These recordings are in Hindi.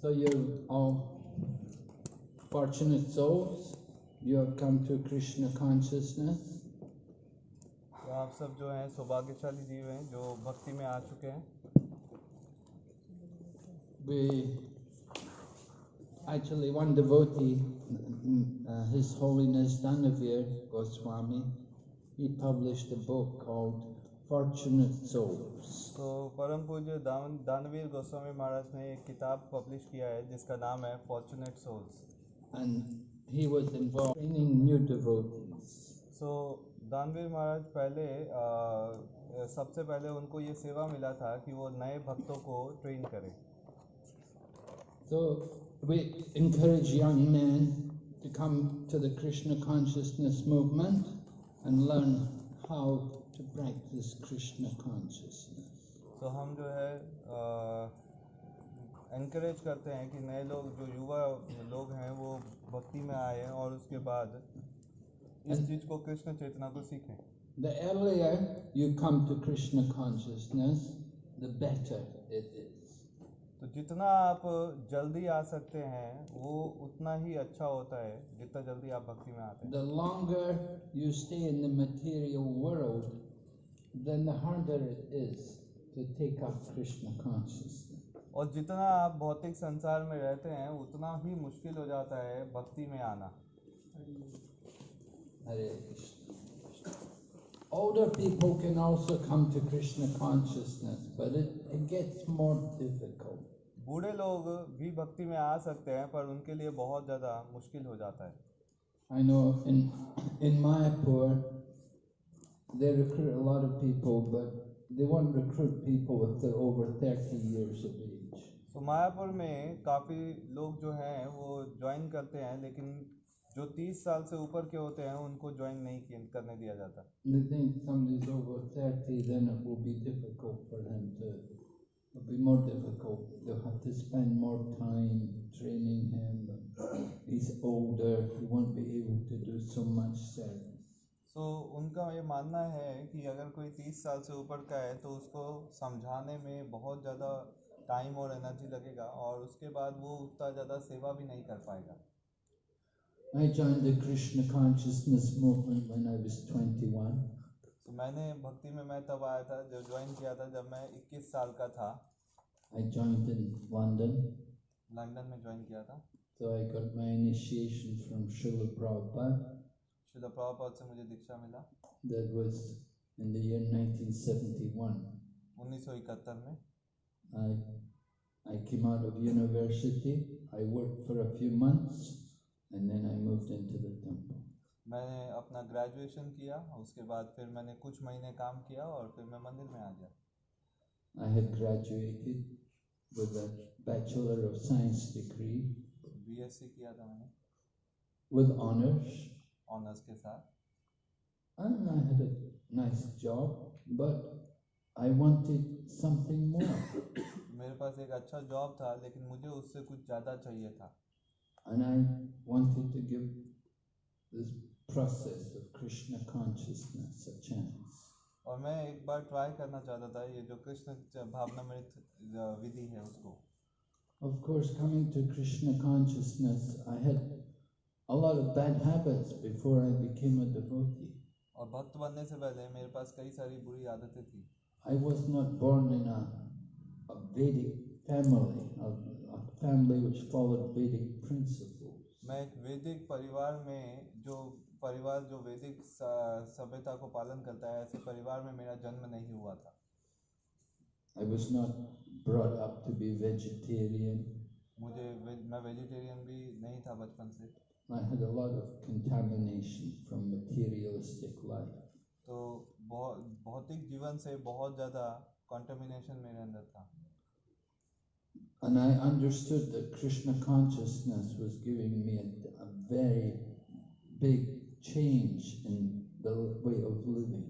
So you're all fortunate souls. You have come to Krishna consciousness. तो आप सब जो हैं सौभाग्यशाली जीव हैं जो भक्ति में आ चुके हैं We actually one devotee, mm, uh, His Holiness Danavir Goswami, he published a book called Fortunate Souls. तो परम पूज्य दान दानवीर गोस्वामी महाराज ने एक किताब पब्लिश किया है जिसका नाम है fortunate souls And he was involved in training new devotees. So Danavir Maharaj पहले आ, सबसे पहले उनको ये सेवा मिला था कि वो नए भक्तों को ट्रेन करें So we encourage young men to come to the Krishna consciousness movement and learn how to practice Krishna consciousness. तो हम जो है encourage करते हैं कि नए लोग जो युवा लोग हैं वो भक्ति में आए और उसके बाद इस चीज को कृष्ण चेतना को सीखें The earlier you come to Krishna consciousness, the better it is. तो जितना आप जल्दी आ सकते हैं वो उतना ही अच्छा होता है जितना जल्दी आप भक्ति में आते हैं। The longer you stay in the material world then the harder it is to take up Krishna consciousness और जितना आप भौतिक संसार में रहते हैं उतना ही मुश्किल हो जाता है भक्ति में आना। Older people can also come to Krishna consciousness, but it, it gets more difficult. बूढ़े लोग भी भक्ति में आ सकते हैं पर उनके लिए बहुत ज़्यादा मुश्किल हो जाता है। I know in in Mayapur they recruit a lot of people but they won't recruit people with over 30 years of age so Mayapur में काफ़ी लोग जो हैं वो ज्वाइन करते हैं लेकिन जो 30 साल से ऊपर के होते हैं उनको ज्वाइन नहीं करने दिया जाता। They think some is over 30 then it will be difficult for them to it'll be more difficult. They'll have to spend more time training him. He's older, he won't be able to do so much service. So उनका ये मानना है कि अगर कोई 30 साल से ऊपर का है तो उसको समझाने में बहुत ज़्यादा टाइम और एनर्जी लगेगा और उसके बाद वो उतना ज़्यादा सेवा भी नहीं कर पाएगा I joined the Krishna consciousness movement when I was 21. तो मैंने भक्ति में मैं तब आया था जब ज्वाइन किया था जब मैं 21 साल का था I joined in London, London में ज्वाइन किया था so I got my initiation from Srila Prabhupada. शिला प्रभुपाद से मुझे दीक्षा मिला That was in the year 1971. 1971 में I, I came out of university, I worked for a few months, and then I moved into the temple. मैंने अपना ग्रेजुएशन किया उसके बाद फिर मैंने कुछ महीने काम किया और फिर मैं मंदिर में आ गया। I had graduated with a bachelor of science degree BSc किया था मैंने। विद ऑनर्स ऑनर्स के साथ। And I had a nice job but I wanted something more मेरे पास एक अच्छा जॉब था लेकिन मुझे उससे कुछ ज़्यादा चाहिए था। And I wanted to give process of Krishna consciousness a chance. और मैं एक बार ट्राई करना चाहता था ये जो कृष्ण भावनामृत विधि है उसको Of course, coming to Krishna consciousness, I had a lot of bad habits before I became a devotee. और भक्त बनने से पहले मेरे पास कई सारी बुरी आदतें थी I was not born in a, a Vedic family, a, a family which followed Vedic principles. मैं एक वैदिक परिवार में जो परिवार जो वैदिक सभ्यता को पालन करता है ऐसे परिवार में मेरा जन्म नहीं हुआ था I was not brought up to be vegetarian. मुझे मैं वेजिटेरियन भी नहीं था बचपन से I had a lot of contamination from materialistic life. तो बहुत भौतिक जीवन से बहुत ज़्यादा कंटेमिनेशन मेरे अंदर था And I understood that Krishna consciousness was giving me a, a very big change in the way of living.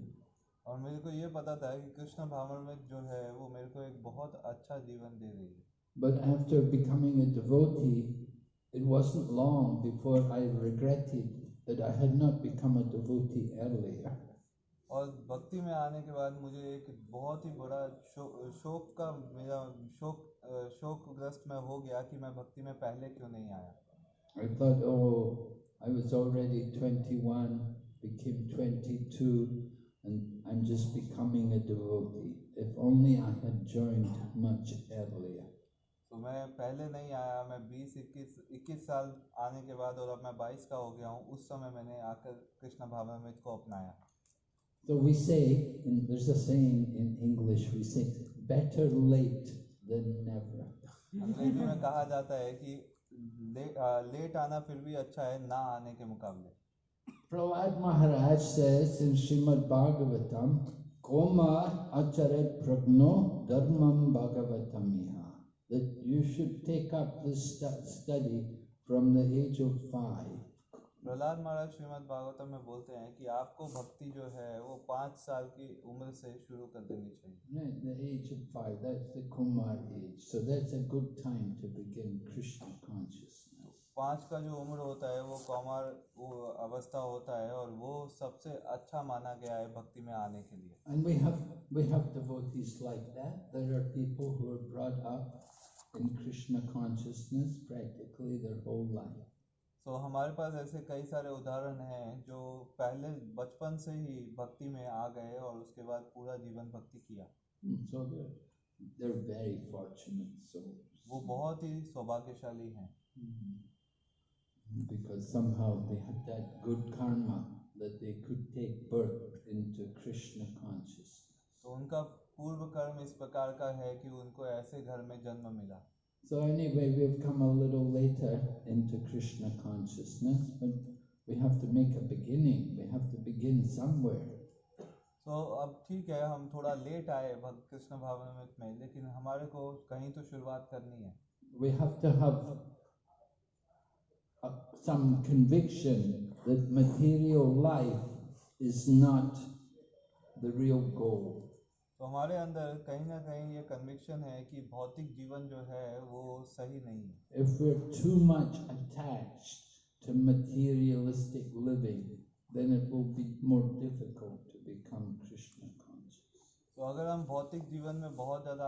और मेरे को ये पता था कि कृष्ण भावनामृत जो है वो मेरे को एक बहुत अच्छा जीवन दे रही है But after becoming a devotee, it wasn't long before I regretted that I had not become a devotee earlier. और भक्ति में आने के बाद मुझे एक बहुत ही बड़ा शो, शोक का मेरा शोक शोकग्रस्त मैं हो गया कि मैं भक्ति में पहले क्यों नहीं आया I thought, oh, I was already 21, became 22, and I'm just becoming a devotee. If only I had joined much earlier. तो मैं पहले नहीं आया मैं 20 21 21 साल आने के बाद और अब मैं 22 का हो गया हूँ उस समय मैंने आकर कृष्ण भावनामृत को अपनाया So we say, in, there's a saying in English, we say, better late than never. अंग्रेजी में कहा जाता है कि ले, आ, लेट आना फिर भी अच्छा है ना आने के मुकाबले Prahlad Maharaj says in Srimad Bhagavatam, Koma acharet pragno dharmam bhagavatamiha, that you should take up this stu- study from the age of five. Prahlad महाराज श्रीमद भागवतम में बोलते हैं कि आपको भक्ति जो है वो पाँच साल की उम्र से शुरू कर देनी चाहिए। तो पाँच का जो उम्र होता है वो कुमार अवस्था होता है और वो सबसे अच्छा माना गया है भक्ति में आने के लिए। तो हमारे पास ऐसे कई सारे उदाहरण हैं जो पहले बचपन से ही भक्ति में आ गए और उसके बाद पूरा जीवन भक्ति किया so they're they're very fortunate souls. वो बहुत ही सौभाग्यशाली हैं Because somehow they had that good karma that they could take birth into Krishna consciousness. तो उनका पूर्व कर्म इस प्रकार का है कि उनको ऐसे घर में जन्म मिला So anyway, we've come a little later into Krishna consciousness, but we have to make a beginning. We have to begin somewhere. तो अब ठीक है हम थोड़ा लेट आए भक्त कृष्ण भावनामृत में लेकिन हमारे को कहीं तो शुरुआत करनी है We have to have uh, some conviction that material life is not the real goal. तो हमारे अंदर कहीं ना कहीं ये कन्विक्शन है कि भौतिक जीवन जो है वो सही नहीं इफ़ तो अगर हम भौतिक जीवन में बहुत ज़्यादा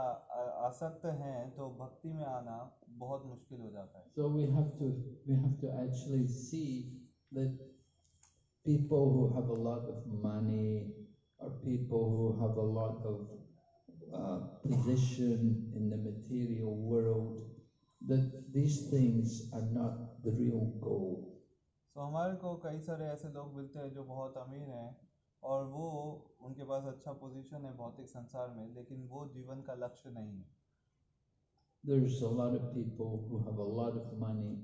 आसक्त हैं तो भक्ति में आना बहुत मुश्किल हो जाता है। So we have to we have to actually see that people who have a lot of money or people who have a lot of uh, position in the material world, that these things are not the real goal. तो हमारे को कई सारे ऐसे लोग मिलते हैं जो बहुत अमीर हैं और वो उनके पास अच्छा पोजीशन है भौतिक संसार में लेकिन वो जीवन का लक्ष्य नहीं है There's a lot of people who have a lot of money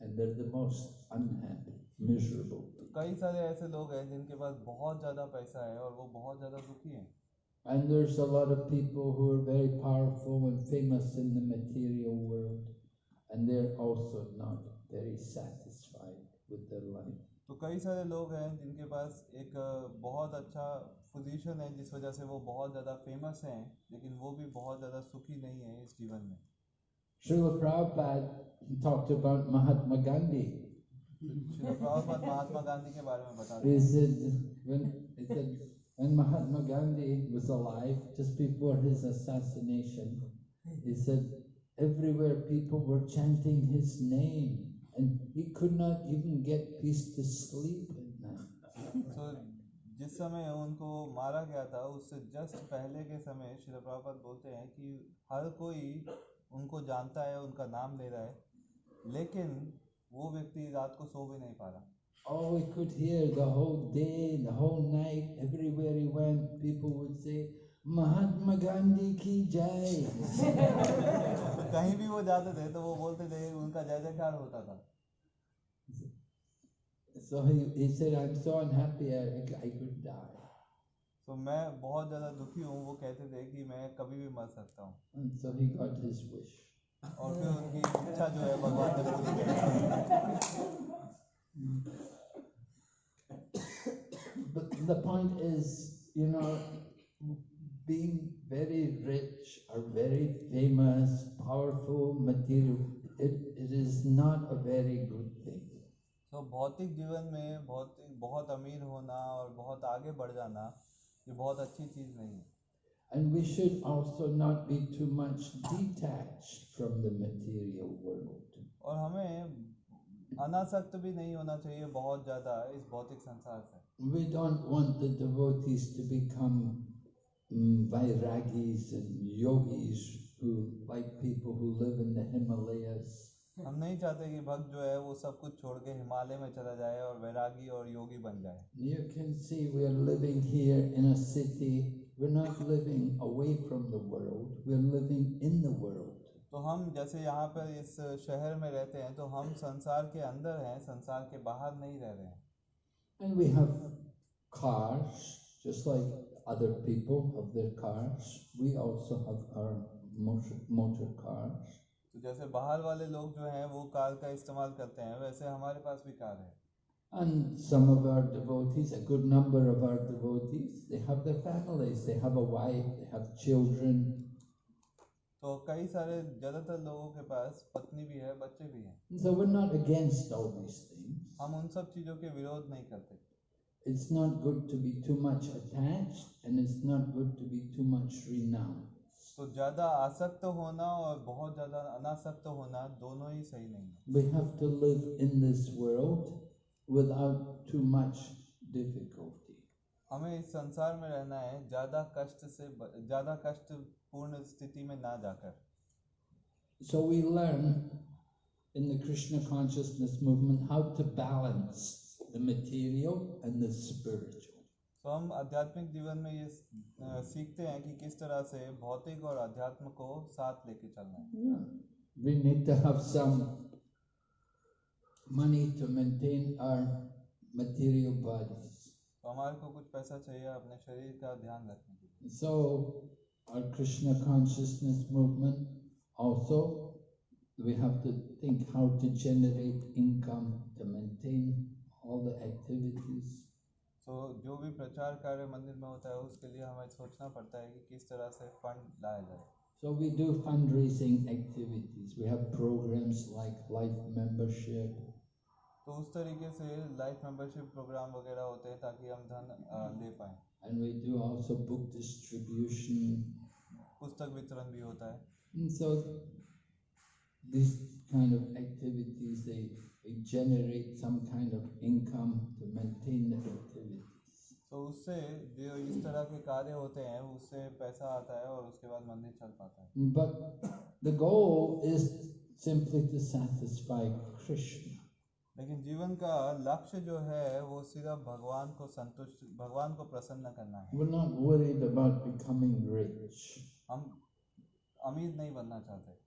and they're the most unhappy, miserable. तो कई सारे ऐसे लोग हैं जिनके पास बहुत ज़्यादा पैसा है और वो बहुत ज़्यादा दुखी हैं And there's a lot of people who are very powerful and famous in the material world, and they're also not very satisfied with their life. तो कई सारे लोग हैं जिनके पास एक अ, बहुत अच्छा पोजीशन है जिस वजह से वो बहुत ज़्यादा फ़ेमस हैं लेकिन वो भी बहुत ज़्यादा सुखी नहीं है इस जीवन में Srila Prabhupada talked about Mahatma Gandhi. Shri Prabhupada Mahatma Gandhi के बारे He said when he said when Mahatma Gandhi was alive, just before his assassination, he said everywhere people were chanting his name, and he could not even get peace to sleep at night. तो जिस समय उनको मारा गया था उससे जस्ट पहले के समय श्री प्रभुपाद बोलते हैं कि हर कोई उनको जानता है उनका नाम ले रहा है लेकिन वो व्यक्ति रात को सो भी नहीं पा रहा All we could hear the whole day, the whole night, everywhere he went, people would say, Mahatma Gandhi ki jai. तो कहीं भी वो जाते थे तो वो बोलते थे उनका जय जयकार होता था so he, he said, I'm so unhappy I, I could die. तो मैं बहुत ज़्यादा दुखी हूँ वो कहते थे कि मैं कभी भी मर सकता हूँ so he got his wish. और फिर उनकी इच्छा जो है भगवान ने पूरी कर But the point is, you know, being very rich or very famous, powerful, material, it, it is not a very good thing. तो भौतिक जीवन में भौतिक बहुत अमीर होना और बहुत आगे बढ़ जाना ये बहुत अच्छी चीज़ नहीं है And we should also not be too much detached from the material world. और हमें अनासक्त भी नहीं होना चाहिए बहुत ज़्यादा इस भौतिक संसार से We don't want the devotees to become mm, vairagis and yogis who, like people who live in the Himalayas. हम नहीं चाहते कि भक्त जो है वो सब कुछ छोड़ के हिमालय में चला जाए और वैरागी और योगी बन जाए। You can see we are living here in a city we are not living away from the world we are living in the world तो हम जैसे यहाँ पर इस शहर में रहते हैं तो हम संसार के अंदर हैं संसार के बाहर नहीं रह रहे हैं। And we have cars just like other people have their cars we also have our motor cars तो जैसे बाहर वाले लोग जो हैं वो कार का इस्तेमाल करते हैं वैसे हमारे पास भी कार है And some of our devotees, a good number of our devotees, they have their families. They have a wife, they have children. तो कई सारे ज़्यादातर लोगों के पास पत्नी भी है बच्चे भी हैं so we're not against all these things. हम उन सब चीज़ों के विरोध नहीं करते It's not good to be too much attached, and it's not good to be too much renounced. सो ज़्यादा आसक्त होना और बहुत ज़्यादा अनासक्त होना दोनों ही सही नहीं we have to live in this world without too much difficulty हमें इस संसार में रहना है ज़्यादा कष्ट से ज़्यादा कष्ट पूर्ण स्थिति में ना जाकर। So we learn in the Krishna consciousness movement how to balance the material and the spiritual तो हम आध्यात्मिक जीवन में ये सीखते हैं कि किस तरह से भौतिक और अध्यात्म को साथ लेके चलना वी नीड तो हमारे को कुछ पैसा चाहिए अपने शरीर का ध्यान रखने के लिए। So our Krishna consciousness movement also we have to think how to generate income to maintain all the activities तो जो भी प्रचार कार्य मंदिर में होता है उसके लिए हमें सोचना पड़ता है कि किस तरह से फंड लाया जाए। So we do fund raising activities we have programmes like life membership तो उस तरीके से लाइफ मेंबरशिप प्रोग्राम वगैरह होते हैं ताकि हम धन ले पाए। And we do also book distribution पुस्तक वितरण भी होता है। So this kind of activities they generate some kind of income to maintain the activities. तो उससे जो इस तरह के कार्य होते हैं उससे पैसा आता है और उसके बाद मंदिर चल पाता है But the goal is simply to satisfy Krishna. लेकिन जीवन का लक्ष्य जो है वो सिर्फ़ भगवान को संतुष्ट भगवान को प्रसन्न करना है We're not worried about becoming rich. हम अमीर नहीं बनना चाहते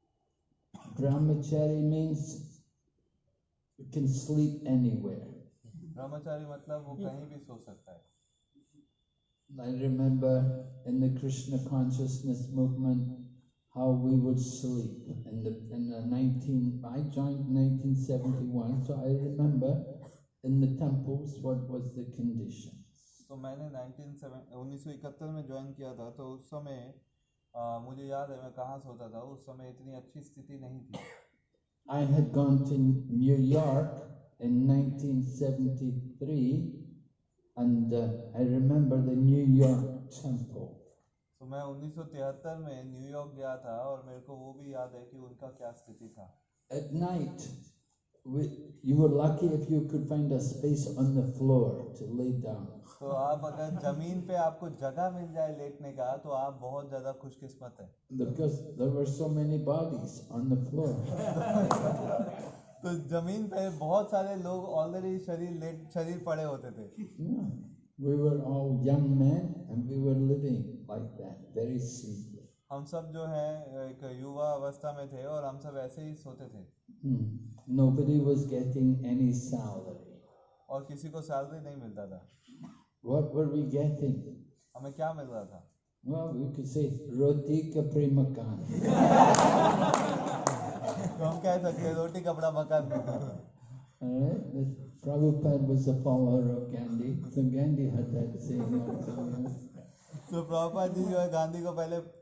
Brahmachari means you can sleep anywhere. ब्रह्मचारी मतलब वो कहीं भी सो सकता है I remember in the Krishna consciousness movement how we would sleep in the in the 19 I joined 1971 so I remember in the temples what was the conditions तो मैंने 19 उन्नीस सौ इकहत्तर में ज्वाइन किया था तो उस समय अ, मुझे याद है मैं कहाँ सोता था उस समय इतनी अच्छी स्थिति नहीं थी I had gone to New York in 1973 and uh, I remember the New York temple तो मैं 1973 में न्यूयॉर्क गया था और मेरे को वो भी याद है कि उनका क्या स्थिति था at night we, you were lucky if you could find a space on the floor to lay down तो आप अगर ज़मीन पे आपको जगह मिल जाए लेटने का तो आप बहुत ज़्यादा खुशकिस्मत है because there were so many bodies on the floor. तो ज़मीन पे बहुत सारे लोग ऑलरेडी शरीर लेट शरीर पड़े होते थे Yeah. We were all young men and we were living like that, very simply. हम सब जो है एक युवा अवस्था में थे और हम सब ऐसे ही सोते थे Hmm. Nobody was getting any salary. और किसी को सैलरी नहीं मिलता था What were we getting? हमें क्या मिल रहा था Well, we could say roti kapri makan. तो हम कह सकते हैं रोटी कपड़ा मकान All right. This Prabhupada was a follower of Gandhi, so Gandhi had that saying also. तो प्रभुपाद जी जो है गांधी को पहले पा-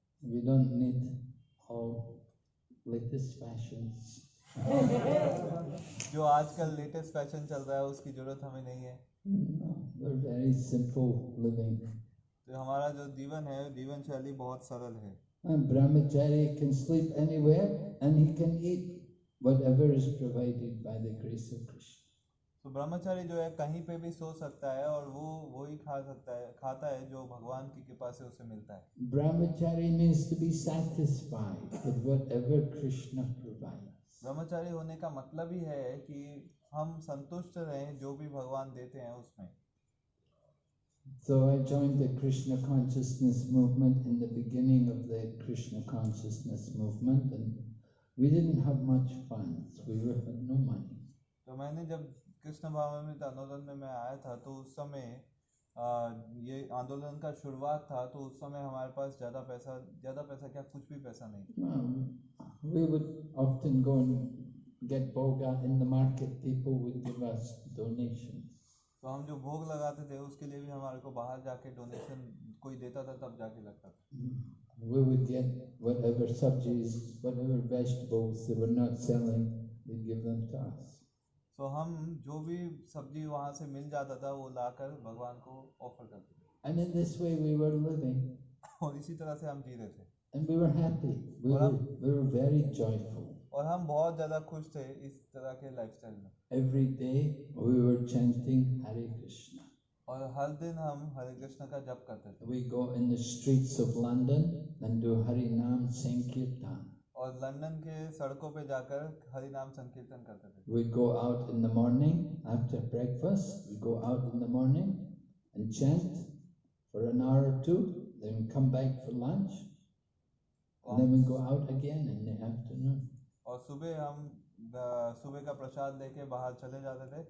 We don't need all latest fashions. जो आजकल लेटेस्ट फ़ैशन चल रहा है उसकी ज़रूरत हमें नहीं है। वेरी तो हमारा जो जीवन है जीवन शैली बहुत सरल है। ब्रह्मचारी तो ब्रह्मचारी जो है कहीं पे भी सो सकता है और वो वही खा सकता है खाता है जो भगवान की कृपा से उसे मिलता है Brahmachari means to be satisfied with whatever Krishna provides. ब्रह्मचारी होने का मतलब ही है कि हम संतुष्ट रहें जो भी भगवान देते हैं उसमें So I joined the Krishna consciousness movement in the beginning of the Krishna consciousness movement and we didn't have much funds. We were, had no money. तो मैंने जब कृष्ण भावित आंदोलन में मैं आया था तो उस समय ये आंदोलन का शुरुआत था तो उस समय हमारे पास ज़्यादा पैसा ज़्यादा पैसा क्या कुछ भी पैसा नहीं तो हम जो भोग लगाते थे उसके लिए भी हमारे को बाहर जाके डोनेशन कोई देता था तब जाके लगता था। We would get whatever सब्जीज whatever best बोग्स they were not selling they give them to तो हम जो भी सब्ज़ी वहाँ से मिल जाता था वो लाकर भगवान को ऑफ़र करते थे And in this way we were living और इसी तरह से हम जी रहे थे and we were happy. We were, we were very joyful. और हम बहुत ज़्यादा खुश थे इस तरह के लाइफस्टाइल में Every day we were chanting Hare Krishna. और हर दिन हम हरे कृष्ण का जप करते थे We go in the streets of London and do Hari Nam Sankirtan. और लंदन के सड़कों पे जाकर हरि नाम संकीर्तन करते थे। We go out in the morning after breakfast we go out in the morning and chant for an hour two then come back for lunch and then we go out again in the afternoon और सुबह हम सुबह का प्रसाद लेके बाहर चले जाते थे।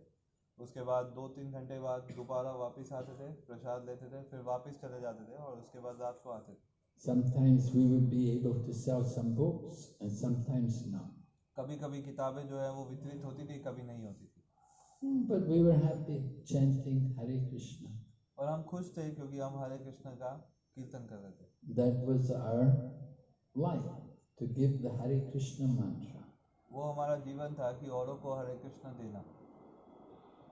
उसके बाद दो तीन घंटे बाद दोबारा वापस आते थे प्रसाद लेते थे फिर वापस चले जाते थे और उसके बाद रात को आते थे। Sometimes we would be able to sell some books, and sometimes not. कभी कभी किताबें जो है वो वितरित होती थी कभी नहीं होती थी Hmm, But we were happy chanting Hare Krishna. और हम खुश थे क्योंकि हम हरे कृष्ण का कीर्तन कर रहे थे That was our life to give the Hare Krishna mantra. वो हमारा जीवन था कि औरों को हरे कृष्ण देना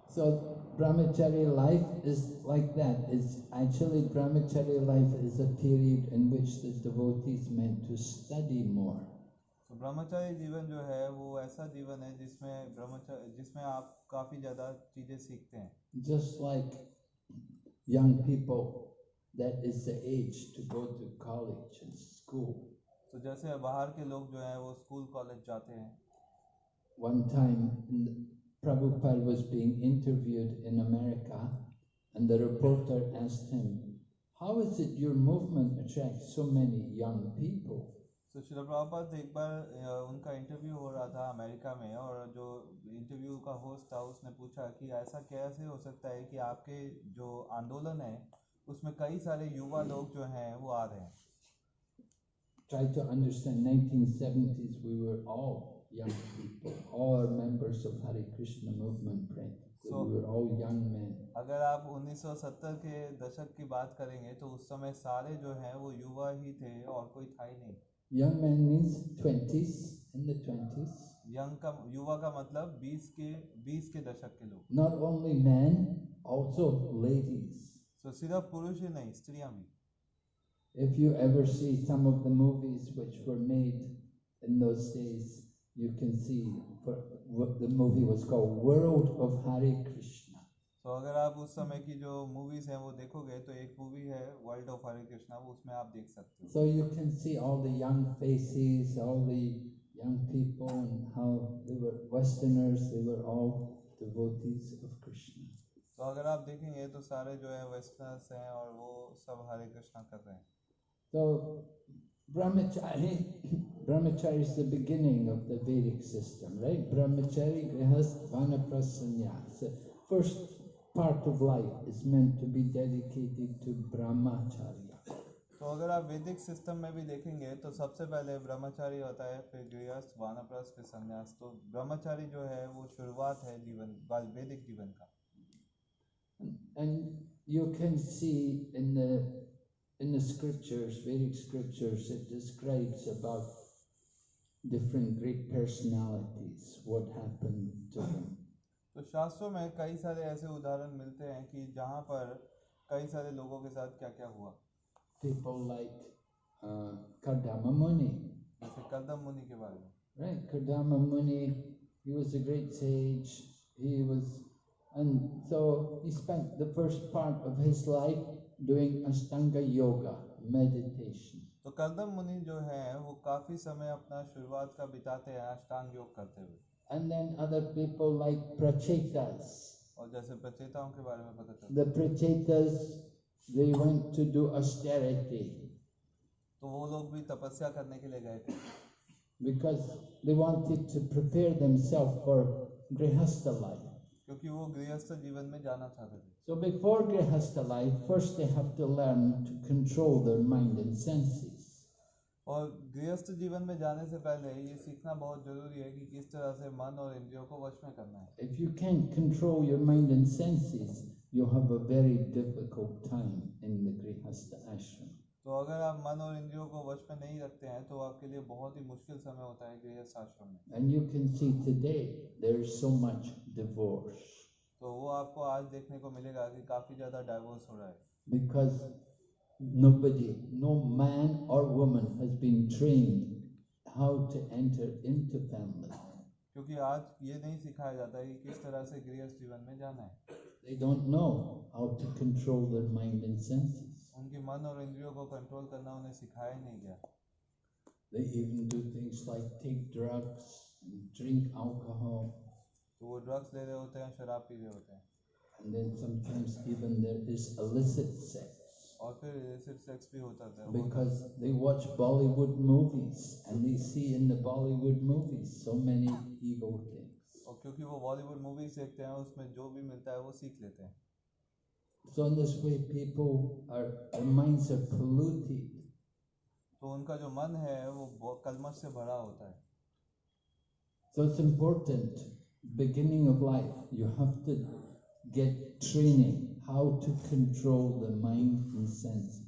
So brahmachari life is like that. It's actually brahmachari life is a period in which the devotees meant to study more. तो ब्रह्मचारी जीवन जो है वो ऐसा जीवन है जिसमें ब्रह्मचारी जिसमें आप काफ़ी ज़्यादा चीज़ें सीखते हैं Just like young people, that is the age to go to college and school. तो जैसे बाहर के लोग जो हैं वो स्कूल कॉलेज जाते हैं One time, n- Prabhupada was being interviewed in America, and the reporter asked him, How is it your movement attracts so many young people? तो शिल प्रभुपाद एक बार अ, उनका इंटरव्यू हो रहा था अमेरिका में और जो इंटरव्यू का होस्ट था उसने पूछा कि ऐसा कैसे हो सकता है कि आपके जो आंदोलन है उसमें कई सारे युवा लोग जो हैं वो आ रहे हैं Try to understand, 1970s, we were all young people, all are members of Hare Krishna movement practically. So- we were all young men. अगर आप 1970 के दशक की बात करेंगे तो उस समय सारे जो हैं वो युवा ही थे और कोई था ही नहीं Young men means 20s, in the 20s. Young का युवा का मतलब 20 के 20 के दशक के लोग Not only men, also ladies. तो सिर्फ पुरुष ही नहीं स्त्रियां भी If you ever see some of the movies which were made in those days, you can see for, what the movie was called World of Hare Krishna. तो अगर आप उस समय की जो मूवीज हैं वो देखोगे तो एक मूवी है वर्ल्ड ऑफ हरे कृष्णा वो उसमें आप देख सकते हो So you can see all the young faces, all the young people, and how they were Westerners, they were all devotees of Krishna. तो अगर आप देखेंगे तो सारे जो है वेस्टर्नर्स हैं और वो सब हरे कृष्णा कर रहे हैं So, brahmachari, brahmachari is the beginning of the Vedic system, right? Brahmachari, grihast, vanaprastha, sannyas. The first part of life is meant to be dedicated to brahmacharya. तो अगर आप वैदिक सिस्टम में भी देखेंगे तो सबसे पहले ब्रह्मचारी होता है फिर गृहस्थ वानप्रस्थ फिर संन्यास तो ब्रह्मचारी जो है वो शुरुआत है जीवन वाल- वैदिक जीवन का And you can see in the in the scriptures, Vedic scriptures, it describes about different great personalities, what happened to them. तो शास्त्रों में कई सारे ऐसे उदाहरण मिलते हैं कि जहाँ पर कई सारे लोगों के साथ क्या क्या हुआ People like uh, Kardama Muni, जैसे कदम मुनि के बारे में right? Kardama Muni, he was a great sage. He was, and so he spent the first part of his life doing Ashtanga Yoga, meditation. तो कदम मुनि जो है वो काफ़ी समय अपना शुरुआत का बिताते हैं अष्टांग योग करते हुए And then other people like Prachetas. और जैसे प्रचेताओं के बारे में पता चलता The Prachetas, they went to do austerity तो वो लोग भी तपस्या करने के लिए गए थे because they wanted to prepare themselves for Grihastha life. क्योंकि वो गृहस्थ जीवन में जाना चाहते थे So before Grihastha life, first they have to learn to control their mind and senses. और गृहस्थ जीवन में जाने से पहले ये सीखना बहुत ज़रूरी है कि किस तरह से मन और इंद्रियों को वश में करना है। If you can't control your mind and senses, you'll have a very difficult time in the Grihastha ashram. तो अगर आप मन और इंद्रियों को वश में नहीं रखते हैं तो आपके लिए बहुत ही मुश्किल समय होता है गृहस्थ आश्रम में। And you can see today there's so much divorce. तो वो आपको आज देखने को मिलेगा कि काफ़ी ज़्यादा डाइवोर्स हो रहा है। Because nobody, no man or woman has been trained how to enter into family. क्योंकि आज ये नहीं सिखाया जाता कि किस तरह से गृहस्थ जीवन में जाना है They don't know how to control their mind and senses. उनकी मन और इंद्रियों को कंट्रोल करना उन्हें सिखाया ही नहीं गया They even do things like take drugs, and drink alcohol, तो वो ड्रग्स ले रहे होते हैं शराब पी रहे होते हैं and then sometimes even there is illicit sex और फिर illicit सेक्स भी होता था होता है। because they watch Bollywood movies and they see in the Bollywood movies so many evil things. और क्योंकि वो बॉलीवुड मूवीज देखते हैं उसमें जो भी मिलता है वो सीख लेते हैं So in this way, people are their minds are polluted, तो उनका जो मन है वो बहुत कलमश से भरा होता है So it's important, beginning of life, you have to get training how to control the mind and senses.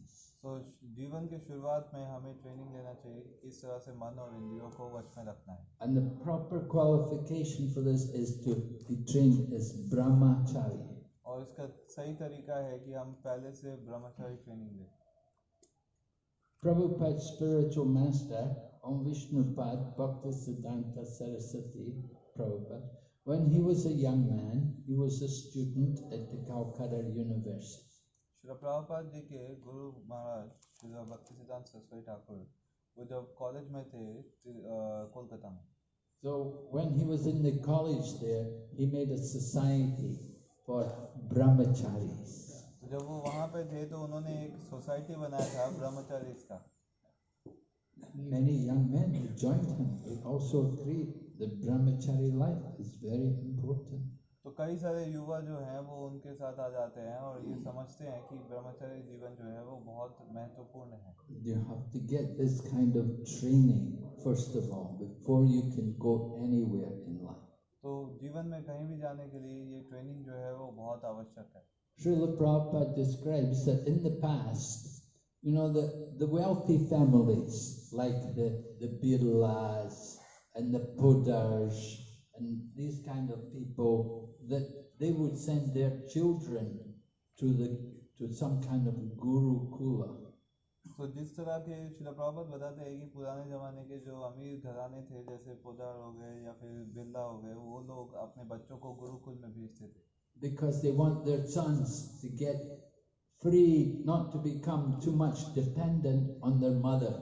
तो जीवन के शुरुआत में हमें ट्रेनिंग लेना चाहिए कि किस तरह से मन और इंद्रियों को वश में रखना है And the proper qualification for this is to be trained as brahmachari. और इसका सही तरीका है कि हम पहले से ब्रह्मचारी ट्रेनिंग लें Prabhupada's spiritual master, Om Vishnupad Bhaktisiddhanta Saraswati Prabhupada, when he was a young man, he was a student at the Calcutta University. Shri Prabhupada ji के गुरु महाराज श्री भक्ति सिद्धांत सरस्वती ठाकुर वो जब कॉलेज में थे ति- अ, कोलकाता में So when he was in the college there, he made a society for brahmacharis. तो जब वो वहाँ पे थे तो उन्होंने एक सोसाइटी बनाया था ब्रह्मचारी का Many young men who joined him, they also agreed that brahmachari life is very important. तो कई सारे युवा जो हैं वो उनके साथ आ जाते हैं और ये समझते हैं कि ब्रह्मचारी जीवन जो है वो बहुत महत्वपूर्ण है You have to get this kind of training, first of all, before you can go anywhere in life. तो जीवन में कहीं भी जाने के लिए ये ट्रेनिंग जो है वो बहुत आवश्यक है Srila Prabhupada describes that in the past, you know, the, the wealthy families, like the, the Birlas and the Podars and these kind of people, that they would send their children to the to some kind of guru kula. तो जिस तरह के शिला प्रभात बताते हैं कि पुराने जमाने के जो अमीर घराने थे जैसे पोदार हो गए या फिर बिरला हो गए वो लोग अपने बच्चों को गुरुकुल में भेजते थे because they want their sons to get free, not to become too much dependent on their mother.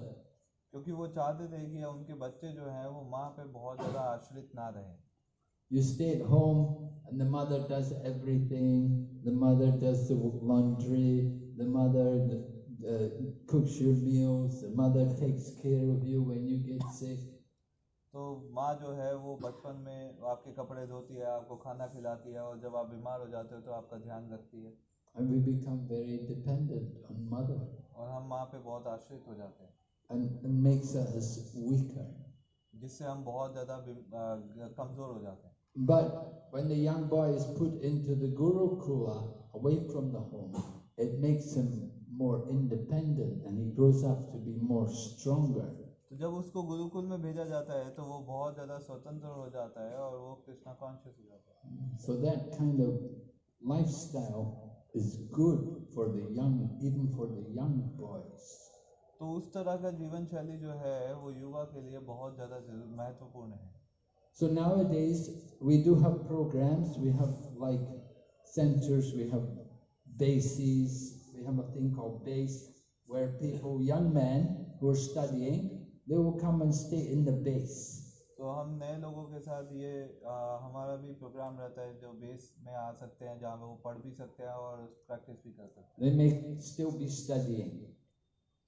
क्योंकि वो चाहते थे कि उनके बच्चे जो हैं वो माँ पे बहुत ज़्यादा आश्रित ना रहें You stay at home and the mother does everything. The mother does the laundry. The mother the, uh, cooks your meals. The mother takes care of you when you get sick. तो माँ जो है वो बचपन में आपके कपड़े धोती है आपको खाना खिलाती है और जब आप बीमार हो जाते हो तो आपका ध्यान रखती है And we become very dependent on mother और हम माँ पे बहुत आश्रित हो जाते हैं and it makes us weaker. जिससे हम बहुत ज़्यादा बिम- अ, कमज़ोर हो जाते हैं But when the young boy is put into the Gurukula, away from the home, it makes him more independent and he grows up to be more stronger. तो जब उसको गुरुकुल में भेजा जाता है तो वो बहुत ज़्यादा स्वतंत्र हो जाता है और वो कृष्णा कॉन्शियस हो जाता है So that kind of lifestyle is good for the young, even for the young boys. तो उस तरह का जीवन शैली जो है वो युवा के लिए बहुत ज़्यादा महत्वपूर्ण है। So nowadays we do have programmes we have like centres we have bases we have a thing called base where people young man who are studying they will come and stay in the base तो हम नए लोगों के साथ ये आ, हमारा भी प्रोग्राम रहता है जो बेस में आ सकते हैं जहाँ वो पढ़ भी सकते हैं और प्रैक्टिस भी कर सकते हैं।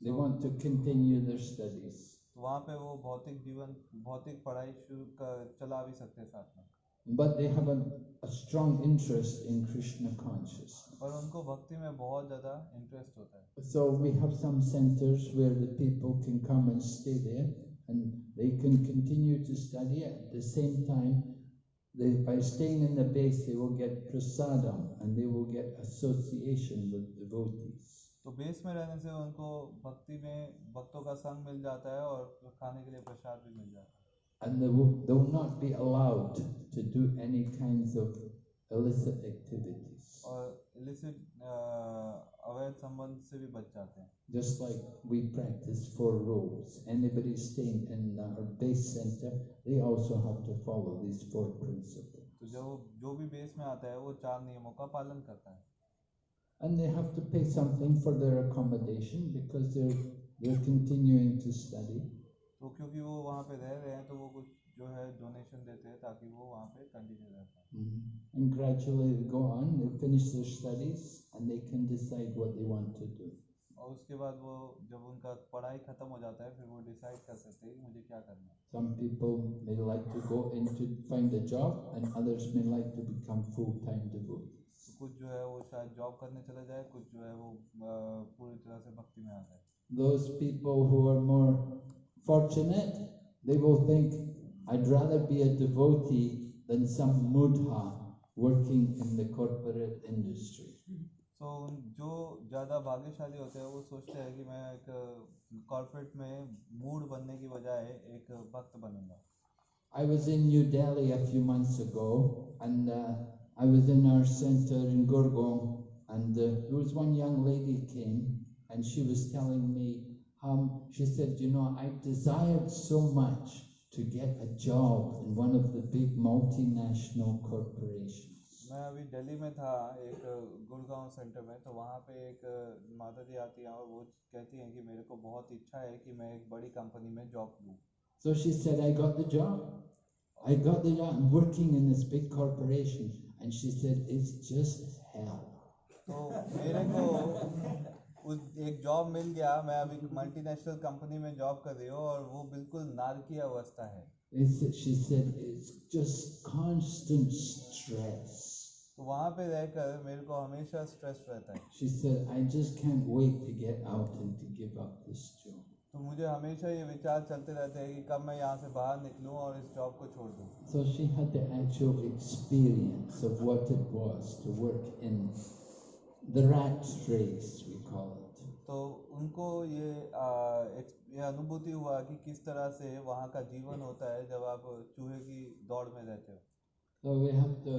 They want to continue their studies. हैं तो वहाँ पे वो भौतिक जीवन भौतिक पढ़ाई शुरू कर चला भी सकते हैं साथ में But they have a, a strong interest in Krishna consciousness. और उनको भक्ति में बहुत ज़्यादा इंटरेस्ट होता है So we have some centers where the people can come and stay there and they can continue to study at the same time. They, by staying in the base, they will get prasadam and they will get association with devotees. तो बेस में रहने से उनको भक्ति में भक्तों का संग मिल जाता है और खाने के लिए प्रसाद भी मिल जाता है And they will, they will not be allowed to do any kinds of illicit activities. और इलिसिट अवैध संबंध से भी बच जाते हैं Just like we practice four rules. Anybody staying in our base center, they also have to follow these four principles. तो जो जो भी बेस में आता है वो चार नियमों का पालन करता है And they have to pay something for their accommodation because they're they're continuing to study. तो क्योंकि वो वहाँ पे रह रहे हैं तो वो कुछ जो है डोनेशन देते हैं ताकि वो वहाँ पे कंटिन्यू रह पाए And gradually they go on, they finish their studies and they can decide what they want to do. और उसके बाद वो जब उनका पढ़ाई खत्म हो जाता है फिर वो डिसाइड कर सकते हैं कि मुझे क्या करना है Some people may like to go into find a job and others may like to become full-time devotees. तो कुछ जो है वो शायद जॉब करने चले जाए कुछ जो है वो पूरी तरह से भक्ति में आ जाए Those people who are more fortunate, they will think, I'd rather be a devotee than some mudha working in the corporate industry. तो उन जो ज़्यादा भाग्यशाली होते हैं वो सोचते हैं कि मैं एक कॉर्पोरेट में मूड बनने की बजाय एक भक्त बनूँगा I was in New Delhi a few months ago, and uh, I was in our center in Gurgaon, and uh, there was one young lady came, and she was telling me, um, she said, you know, I desired so much to get a job in one of the big multinational corporations. मैं अभी दिल्ली में था एक गुड़गांव सेंटर में तो वहाँ पे एक माता जी आती हैं और वो कहती हैं कि मेरे को बहुत इच्छा है कि मैं एक बड़ी कंपनी में जॉब लूँ So she said, I got the job. I got the job. I'm working in this big corporation. And she said, it's just hell. तो मेरे को उस एक जॉब मिल गया मैं अभी मल्टीनेशनल कंपनी में जॉब कर रही हूँ और वो बिल्कुल नारकीय अवस्था है It's, she said, it's just constant stress. तो वहाँ पे रहकर मेरे को हमेशा स्ट्रेस रहता है She said, I just can't wait to get out and to give up this job. तो मुझे हमेशा ये विचार चलते रहते हैं कि कब मैं यहाँ से बाहर निकलूँ और इस जॉब को छोड़ दूँ। So she had actual experience of what it was to work in the rat race तो उनको ये ये अनुभूति हुआ कि किस तरह से वहाँ का जीवन होता है जब आप चूहे की दौड़ में रहते हो। So we have to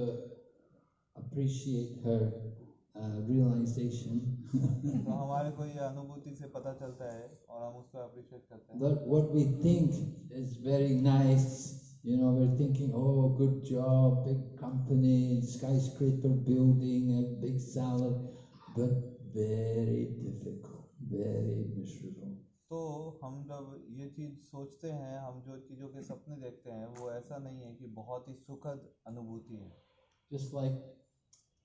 appreciate her realization तो हमारे को ये अनुभूति से पता चलता है और हम उसको अप्रिशिएट करते हैं that what we think is very nice. You know, we're thinking, oh, good job, big company, skyscraper building, a big salary, but very difficult, very miserable. तो हम जब ये चीज़ सोचते हैं हम जो चीज़ों के सपने देखते हैं वो ऐसा नहीं है कि बहुत ही सुखद अनुभूति है Just like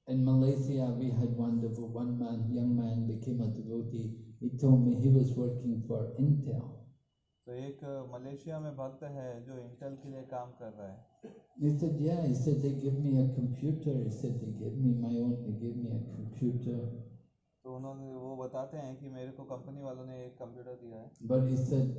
in Malaysia, we had one devo- one man, young man became a devotee. He told me he was working for Intel. तो एक मलेशिया में भक्त है जो इंटेल के लिए काम कर रहा है He said, "Yeah." He said they give me a computer. He said they give me my own. They give me a computer. तो उन्होंने वो बताते हैं कि मेरे को कंपनी वालों ने एक कंप्यूटर दिया है But he said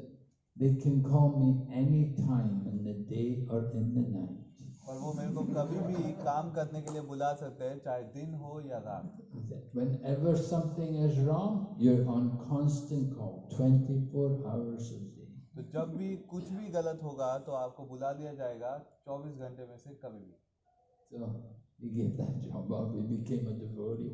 they can call me any time in the day or in the night. और वो मेरे को कभी भी काम करने के लिए बुला सकते हैं चाहे दिन हो या रात He said, whenever something is wrong, you're on constant call, 24 hours a day. तो जब भी कुछ भी गलत होगा तो आपको बुला दिया जाएगा 24 घंटे में से कभी भी So he gave that job up. He became a devotee.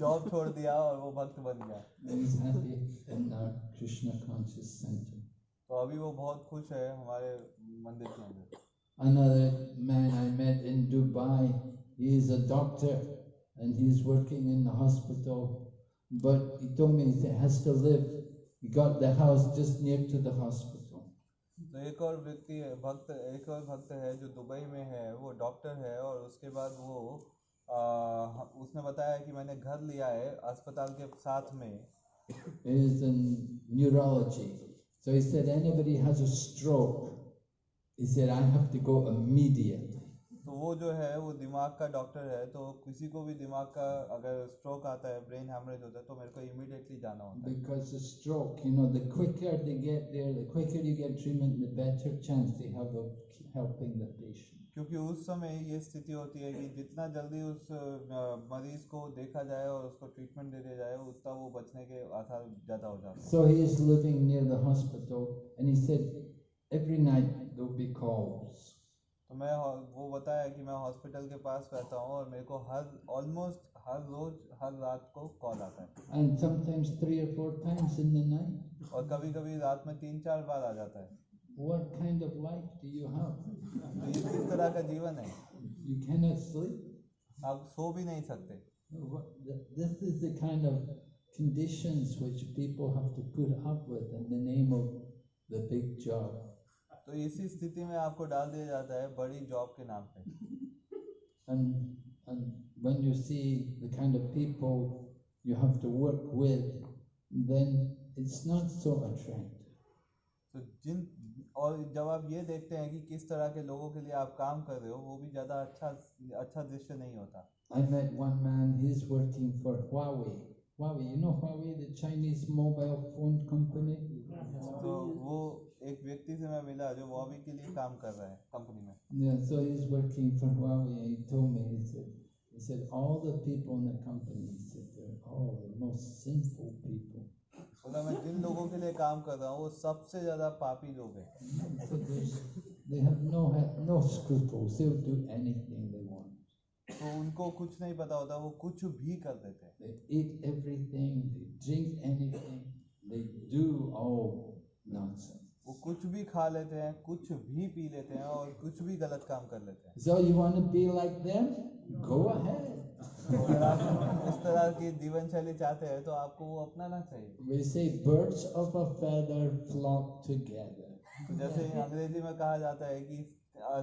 Job छोड़ दिया और वो भक्त बन गया And he's happy in our Krishna conscious center. तो अभी वो बहुत खुश है हमारे मंदिर के अंदर Another man I met in Dubai, he is a doctor and he's working in the hospital. But he told me he has to live. He got the house just near to the hospital. तो एक और व्यक्ति है भक्त एक और भक्त है जो दुबई में है वो डॉक्टर है और उसके बाद वो आ, उसने बताया कि मैंने घर लिया है अस्पताल के साथ में He is in neurology. So he said, anybody has a stroke, तो वो जो है वो दिमाग का डॉक्टर है तो किसी को भी दिमाग का अगर स्ट्रोक आता है ब्रेन हेमरेज होता है तो मेरे को इमीडिएटली जाना होता है। Because stroke you know the quicker they get there the quicker you get treatment the better chance they have of helping the patient क्योंकि उस समय ये स्थिति होती है कि जितना जल्दी उस मरीज़ को देखा जाए और उसको ट्रीटमेंट दे दिया जाए उतना वो बचने के आसार ज़्यादा हो जाते हैं। So he is living near the hospital and he said every night there'll be calls. तो मैं वो बताया कि मैं हॉस्पिटल के पास रहता हूँ और मेरे को हर ऑलमोस्ट हर रोज हर रात को कॉल आता है And sometimes three or four times in the night. और कभी कभी रात में तीन चार बार आ जाता है What kind of life do you have? तो ये किस तरह का जीवन है You cannot sleep. आप सो भी नहीं सकते This is the kind of conditions which people have to put up with in the name of the big job. तो इसी स्थिति में आपको डाल दिया जाता है बड़ी जॉब के नाम पे And, and when you see the kind of people you have to work with, then it's not so attractive. तो जिन और जब आप ये देखते हैं कि किस तरह के लोगों के लिए आप काम कर रहे हो वो भी ज़्यादा अच्छा अच्छा दृश्य नहीं होता I met one man, he's working for Huawei. Huawei, you know Huawei, the Chinese mobile phone company? तो वो एक व्यक्ति से मैं मिला जो वॉवी के लिए काम कर रहा है कंपनी में Yeah, so he's working for Huawei. and He told me, he said, he said, all the people in the company, he said, they're all the most sinful people. बोला मैं जिन लोगों के लिए काम कर रहा हूँ वो सबसे ज़्यादा पापी लोग हैं there's, they have no, no scruples. They'll do anything they want. तो उनको कुछ नहीं पता होता वो कुछ भी कर देते हैं They eat everything, they drink anything, they do all nonsense. वो कुछ भी खा लेते हैं कुछ भी पी लेते हैं और कुछ भी गलत काम कर लेते हैं So you want to be like them? Go ahead. तो उस तरह की जीवन शैली चाहते हैं तो आपको वो अपनाना चाहिए We say birds of a feather flock together. तो जैसे अंग्रेज़ी में कहा जाता है कि अ,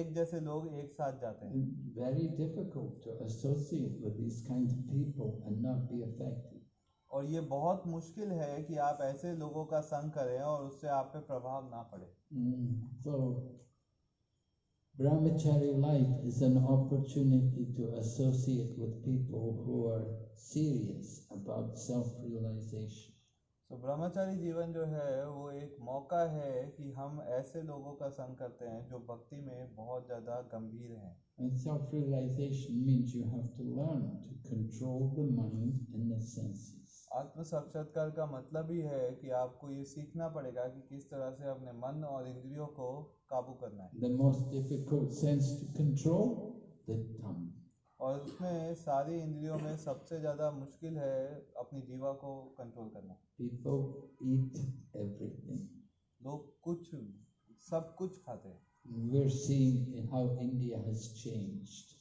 एक जैसे लोग एक साथ जाते हैं Very difficult to associate with these kinds of people and not be affected. और ये बहुत मुश्किल है कि आप ऐसे लोगों का संग करें और उससे आप पे प्रभाव ना पड़े Mm, So, brahmachari life is an opportunity to associate with people who are serious about self-realization. तो ब्रह्मचारी जीवन जो है वो एक मौका है कि हम ऐसे लोगों का संग करते हैं जो भक्ति में बहुत ज़्यादा गंभीर हैं And self-realization means you have to learn to control the mind and the senses. आत्म साक्षात्कार का मतलब ही है कि आपको ये सीखना पड़ेगा कि किस तरह से अपने मन और इंद्रियों को काबू करना है The most difficult sense to control, the tongue. और उसमें सारी इंद्रियों में सबसे ज़्यादा मुश्किल है अपनी जीवा को कंट्रोल करना People eat everything. लोग कुछ सब कुछ खाते हैं We're seeing in how India has changed.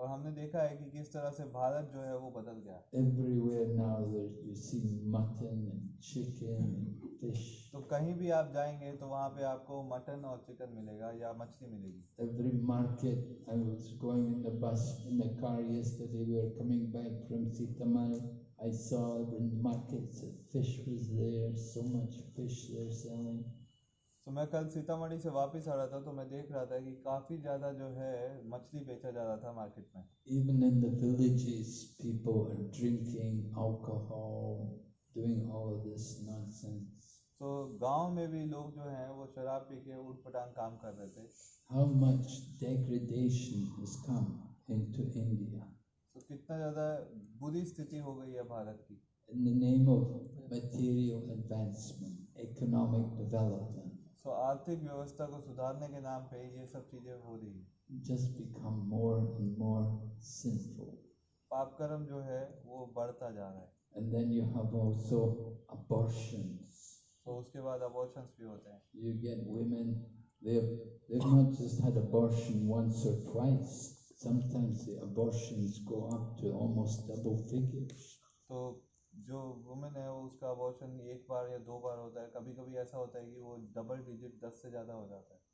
और हमने देखा है कि किस तरह से भारत जो है वो बदल गया Everywhere now there you see mutton and chicken and fish. तो कहीं भी आप जाएँगे तो वहाँ पे आपको मटन और चिकन मिलेगा या मछली मिलेगी Every market, I was going in the bus, in the car yesterday, we were coming back from Sitamal. I saw in markets, that fish was there, so much fish they're selling. तो मैं कल सीतामढ़ी से वापस आ रहा था तो मैं देख रहा था कि काफ़ी ज़्यादा जो है मछली बेचा जा रहा था मार्केट में। इवन इन द तो गाँव में भी लोग जो हैं वो शराब पी के उठपटांग काम कर रहे थे। How much degradation has come into India तो कितना ज़्यादा बुरी स्थिति हो गई है भारत की। In the name of material advancement economic development so आर्थिक व्यवस्था को सुधारने के नाम पे ये सब चीज़ें हो रही है। Just become more and more sinful पाप कर्म जो है वो बढ़ता जा रहा है। And then you have also abortions so उसके बाद अबॉर्शंस भी होते हैं। You get women they they not just had abortion once और twice Sometimes the abortions go up to almost double figures. So, जो वुमेन है वो उसका अबॉर्शन एक बार या दो बार होता है कभी कभी ऐसा होता है कि वो डबल डिजिट दस से ज़्यादा हो जाता है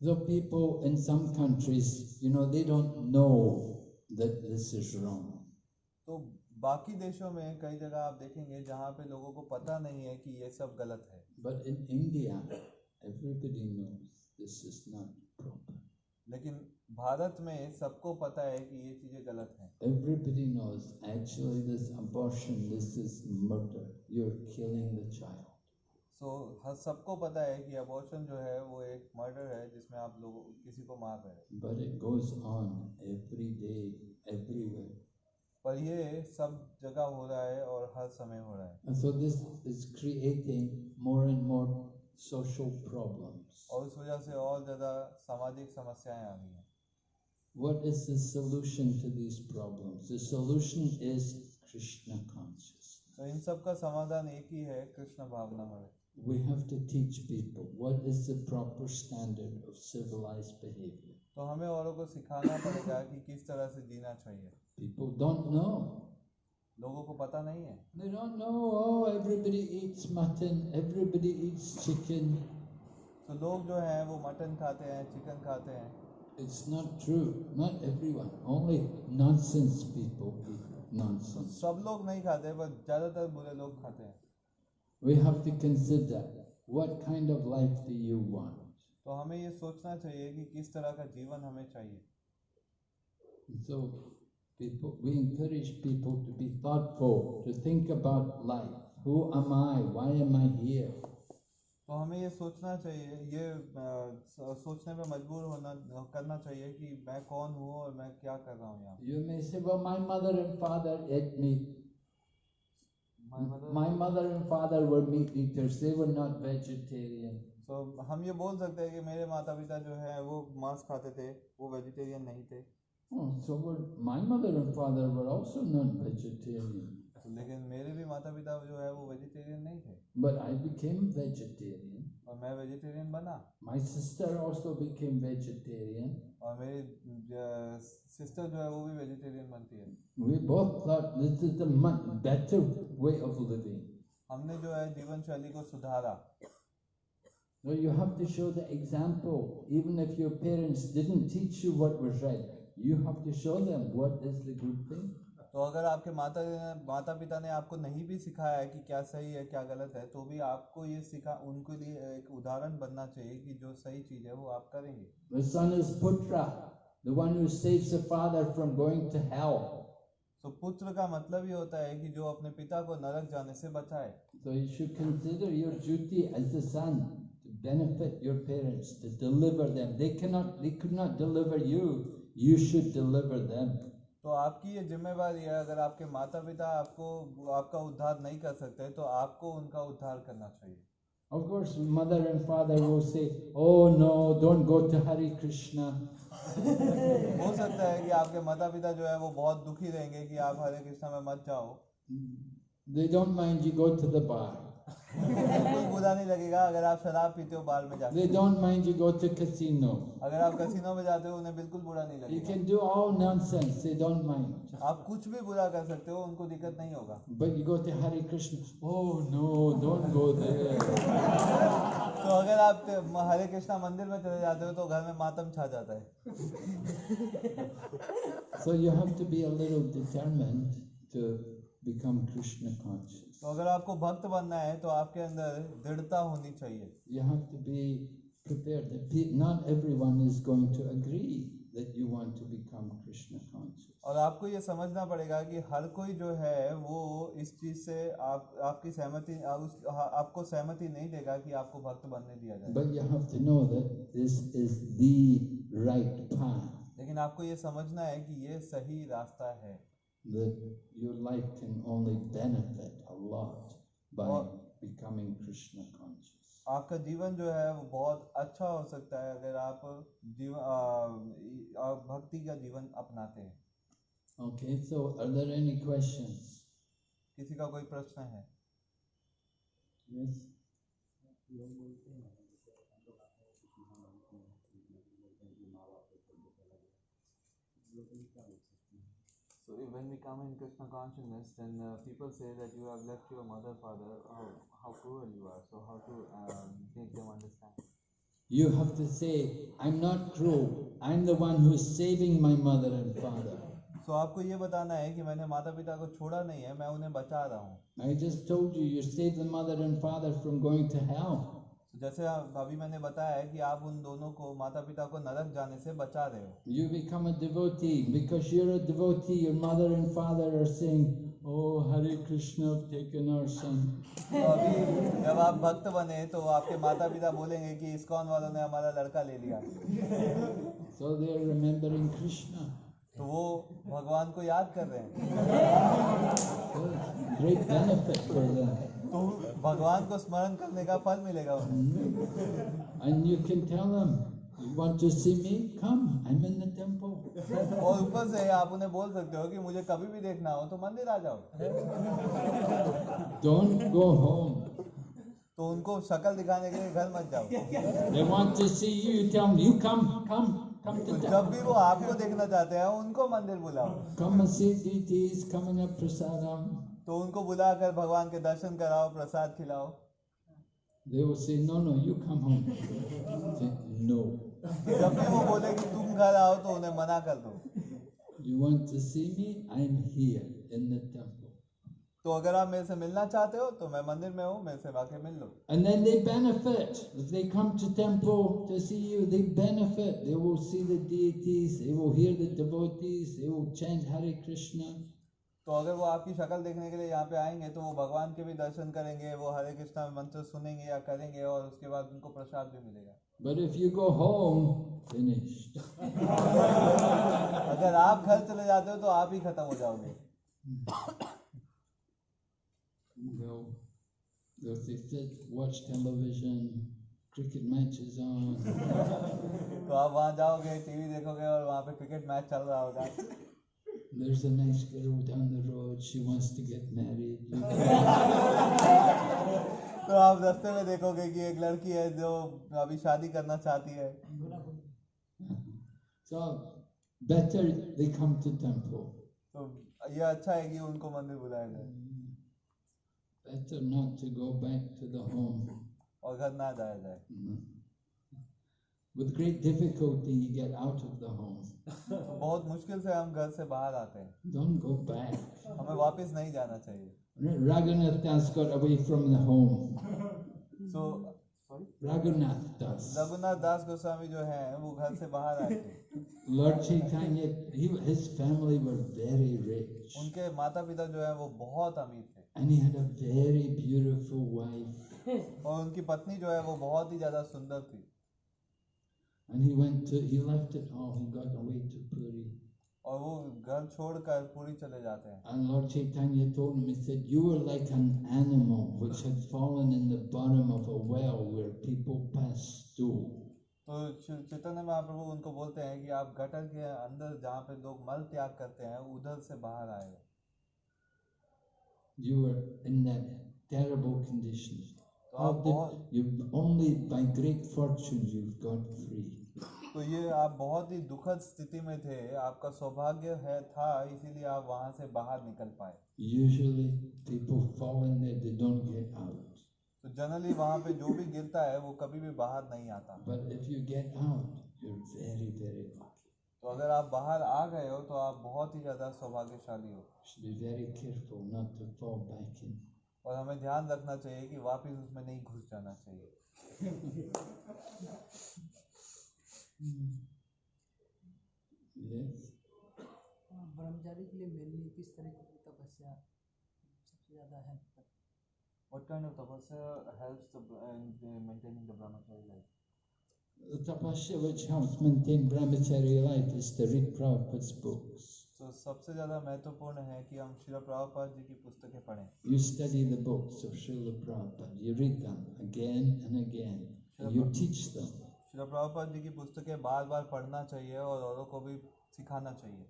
So people in some countries, you know, they don't know that this is wrong. तो बाकी देशों में कई जगह आप देखेंगे जहाँ पे लोगों को पता नहीं है कि ये सब गलत है But in India, everybody knows this is not proper. लेकिन भारत में सबको पता है कि ये चीज़ें गलत हैं Everybody knows actually this abortion, this is murder. You're killing the child. सो हर सबको पता है कि अबॉर्शन जो है वो एक मर्डर है जिसमें आप लोगों किसी को मार रहे हैं But it goes on every day, everywhere. पर ये सब जगह हो रहा है और हर समय हो रहा है And so this is creating more and more social problems. और उस वजह से और ज़्यादा सामाजिक समस्याएँ आ रही हैं What is the solution to these problems? The solution is Krishna consciousness. तो इन सब का समाधान एक ही है कृष्ण भावना में We have to teach people what is the proper standard of civilized behavior. तो हमें औरों को सिखाना पड़ेगा कि किस तरह से जीना चाहिए People don't know. लोगों को पता नहीं है They don't know, oh, everybody eats mutton, everybody eats chicken. तो लोग जो हैं वो मटन खाते हैं चिकन खाते हैं It's not true. Not everyone. Only nonsense people eat तो nonsense. सब लोग नहीं खाते पर ज़्यादातर बुरे लोग खाते हैं We have to consider what kind of life do you want? तो हमें ये सोचना चाहिए कि किस तरह का जीवन हमें चाहिए so people, we encourage people to be thoughtful, to think about life. Who am I? Why am I here? तो हमें ये सोचना चाहिए ये अ, स- सोचने पे मजबूर होना करना चाहिए कि मैं कौन हूँ और मैं क्या कर रहा हूँ यहाँ You may say, well, my mother and father ate meat. My mother- My mother and father were meat eaters. They were not vegetarian. तो हम ये बोल सकते हैं कि मेरे माता पिता जो है वो मांस खाते थे वो वेजिटेरियन नहीं थे Oh, so were, my mother and father were also not vegetarian. तो लेकिन मेरे भी माता पिता जो है वो वेजिटेरियन नहीं थे But I became vegetarian. और मैं वेजिटेरियन बना My sister also became vegetarian. और मेरी सिस्टर जो है वो भी वेजिटेरियन बनती है We both thought this is the much better way of living. हमने जो है जीवन शैली को सुधारा No, you have to show the example. Even if your parents didn't teach you what was right, You have to show them what is the good thing. तो अगर आपके माता माता पिता ने आपको नहीं भी सिखाया है कि क्या सही है क्या गलत है तो भी आपको ये सिखा उनके लिए एक उदाहरण बनना चाहिए कि जो सही चीज़ है वो आप करेंगे The son is Putra, the one who saves the father from going to hell. तो पुत्र का मतलब ये होता है कि जो अपने पिता को नरक जाने से बचाए So you should consider your duty as the son to benefit your parents, to deliver them. They cannot, they could not deliver you. You should deliver them तो आपकी ये जिम्मेवारी है अगर आपके माता पिता आपको आपका उद्धार नहीं कर सकते तो आपको उनका उद्धार करना चाहिए। Of course mother and father वो say oh no don't go to Hari Krishna हो सकता है कि आपके माता पिता जो है वो बहुत दुखी रहेंगे कि आप हरे कृष्णा में मत जाओ। They don't mind you go to the bar बुरा नहीं लगेगा अगर आप शराब पीते हो बाल में कुछ भी बुरा कर सकते हो उनको दिक्कत नहीं होगा। But you go to Hare Krishna oh no don't go there तो अगर आप हरे कृष्णा मंदिर में चले जाते हो तो घर में मातम छा जाता है। So you have to be a little determined to become krishna conscious. तो अगर आपको भक्त बनना है तो आपके अंदर दृढ़ता होनी चाहिए। और आपको ये समझना पड़ेगा कि हर कोई जो है वो इस चीज़ से आप आपकी सहमति आप उस, आपको सहमति नहीं देगा कि आपको भक्त बनने दिया जाए। But you have to know that this is the right path लेकिन आपको ये समझना है कि ये सही रास्ता है। That your life can only benefit a lot by Or- becoming Krishna conscious. आपका जीवन जो है वो बहुत अच्छा हो सकता है अगर आप जीवन आ, आ, भक्ति का जीवन अपनाते हैं Okay, so are there any questions? किसी का कोई प्रश्न है Yes? When we come in Krishna consciousness, then uh, people say that you have left your mother, father, how, how cruel you are. So how to um, make them understand? You have to say, I'm not cruel. I'm the one who is saving my mother and father. So आपको ये बताना है कि मैंने माता पिता को छोड़ा नहीं है मैं उन्हें बचा रहा हूँ I just told you, you saved the mother and father from going to hell. तो जैसे अभी मैंने बताया है कि आप उन दोनों को माता पिता को नरक जाने से बचा रहे हो। You become a devotee because you are a devotee your mother and father are saying oh Hare Krishna have taken our son अभी जब आप भक्त बने तो आपके माता पिता बोलेंगे कि इस्कॉन वालों ने हमारा लड़का ले लिया। So they are remembering Krishna तो वो भगवान को याद कर रहे हैं। भगवान को स्मरण करने का फल मिलेगा and you can tell them you to see me come I am in the temple और ऊपर से आप उन्हें बोल सकते हो कि मुझे कभी भी देखना हो तो मंदिर आ जाओ। डोंट गो होम तो उनको शक्ल दिखाने के लिए घर मत जाओ। They want to see you tell them you come come जब भी वो आपको देखना चाहते हैं उनको मंदिर बुलाओ। Come see the coming up prasadam तो उनको बुलाकर भगवान के दर्शन कराओ प्रसाद खिलाओ। They will say no no you come home no जब भी वो बोले कि तुम घर आओ तो उन्हें मना कर दो। You want to see me I am here in the temple तो अगर आप मेरे से मिलना चाहते हो तो मैं मंदिर में हूँ मेरे से वाकई मिल लो। And then they benefit if they come to temple to see you they benefit they will see the deities they will hear the devotees they will change Hare Krishna तो अगर वो आपकी शक्ल देखने के लिए यहाँ पे आएँगे तो वो भगवान के भी दर्शन करेंगे वो हरे कृष्णा मंत्र सुनेंगे या करेंगे और उसके बाद उनको प्रसाद भी मिलेगा But if you go home, finished. अगर आप घर चले जाते हो तो आप ही खत्म हो जाओगे Well, they'll say, watch television, cricket matches on. तो आप वहाँ जाओगे टीवी देखोगे और वहाँ पे क्रिकेट मैच चल रहा होगा There's a nice girl down the road, she wants to get married. तो आप रास्ते में देखोगे कि एक लड़की है जो अभी शादी करना चाहती है So, better they come to temple. तो ये अच्छा है कि उनको मंदिर बुलाया जाए Better not to go back to the home. और घर ना जाया जाए Mhm. With great difficulty, you get out of the home. तो बहुत मुश्किल से हम घर से बाहर आते हैं Don't go back. हमें वापस नहीं जाना चाहिए Raghunath Das got away from the home. So Raghunath Das. Raghunath दास गोस्वामी जो है वो घर से बाहर आए थे Lord Chaitanya, he, his family were very rich. उनके माता पिता जो है वो बहुत अमीर थे And he had a very beautiful wife. और उनकी पत्नी जो है वो बहुत ही ज्यादा सुंदर थी And he went to, he left it all, he got away to Puri. और वो घर छोड़कर पूरी चले जाते हैं And Lord Chaitanya told him, he said, You were like an animal which had fallen in the bottom of a well where people pass stool. तो चि- चैतन्य महाप्रभु उनको बोलते हैं कि आप गटर के अंदर जहाँ पे लोग मल त्याग करते हैं उधर से बाहर आए हो You were in that terrible conditions. तो ये आप बहुत ही दुखद स्थिति में थे आपका सौभाग्य है था इसीलिए आप वहाँ से बाहर निकल पाए। तो जनरली वहाँ पे जो भी गिरता है वो कभी भी बाहर नहीं आता। But if you get out, you're very, तो अगर आप बाहर आ गए हो तो आप बहुत ही ज़्यादा सौभाग्यशाली हो। Be very careful not to. और हमें ध्यान रखना चाहिए कि वापस उसमें नहीं घुस जाना चाहिए हाँ, ब्रह्मचारी के लिए मेनली किस तरीके की तपस्या सबसे ज़्यादा हेल्प करती What kind of tapasya helps the, in maintaining the brahmachari life? The tapasya which helps maintain brahmachari life is to read Prabhupada's books. तो सबसे ज़्यादा महत्वपूर्ण है कि हम श्रील प्रभुपाद जी की पुस्तकें पढ़ें। You study the books of Srila Prabhupada you read them again and again you teach them Srila Prabhupada ji की पुस्तकें बार-बार पढ़ना चाहिए और औरों को भी सिखाना चाहिए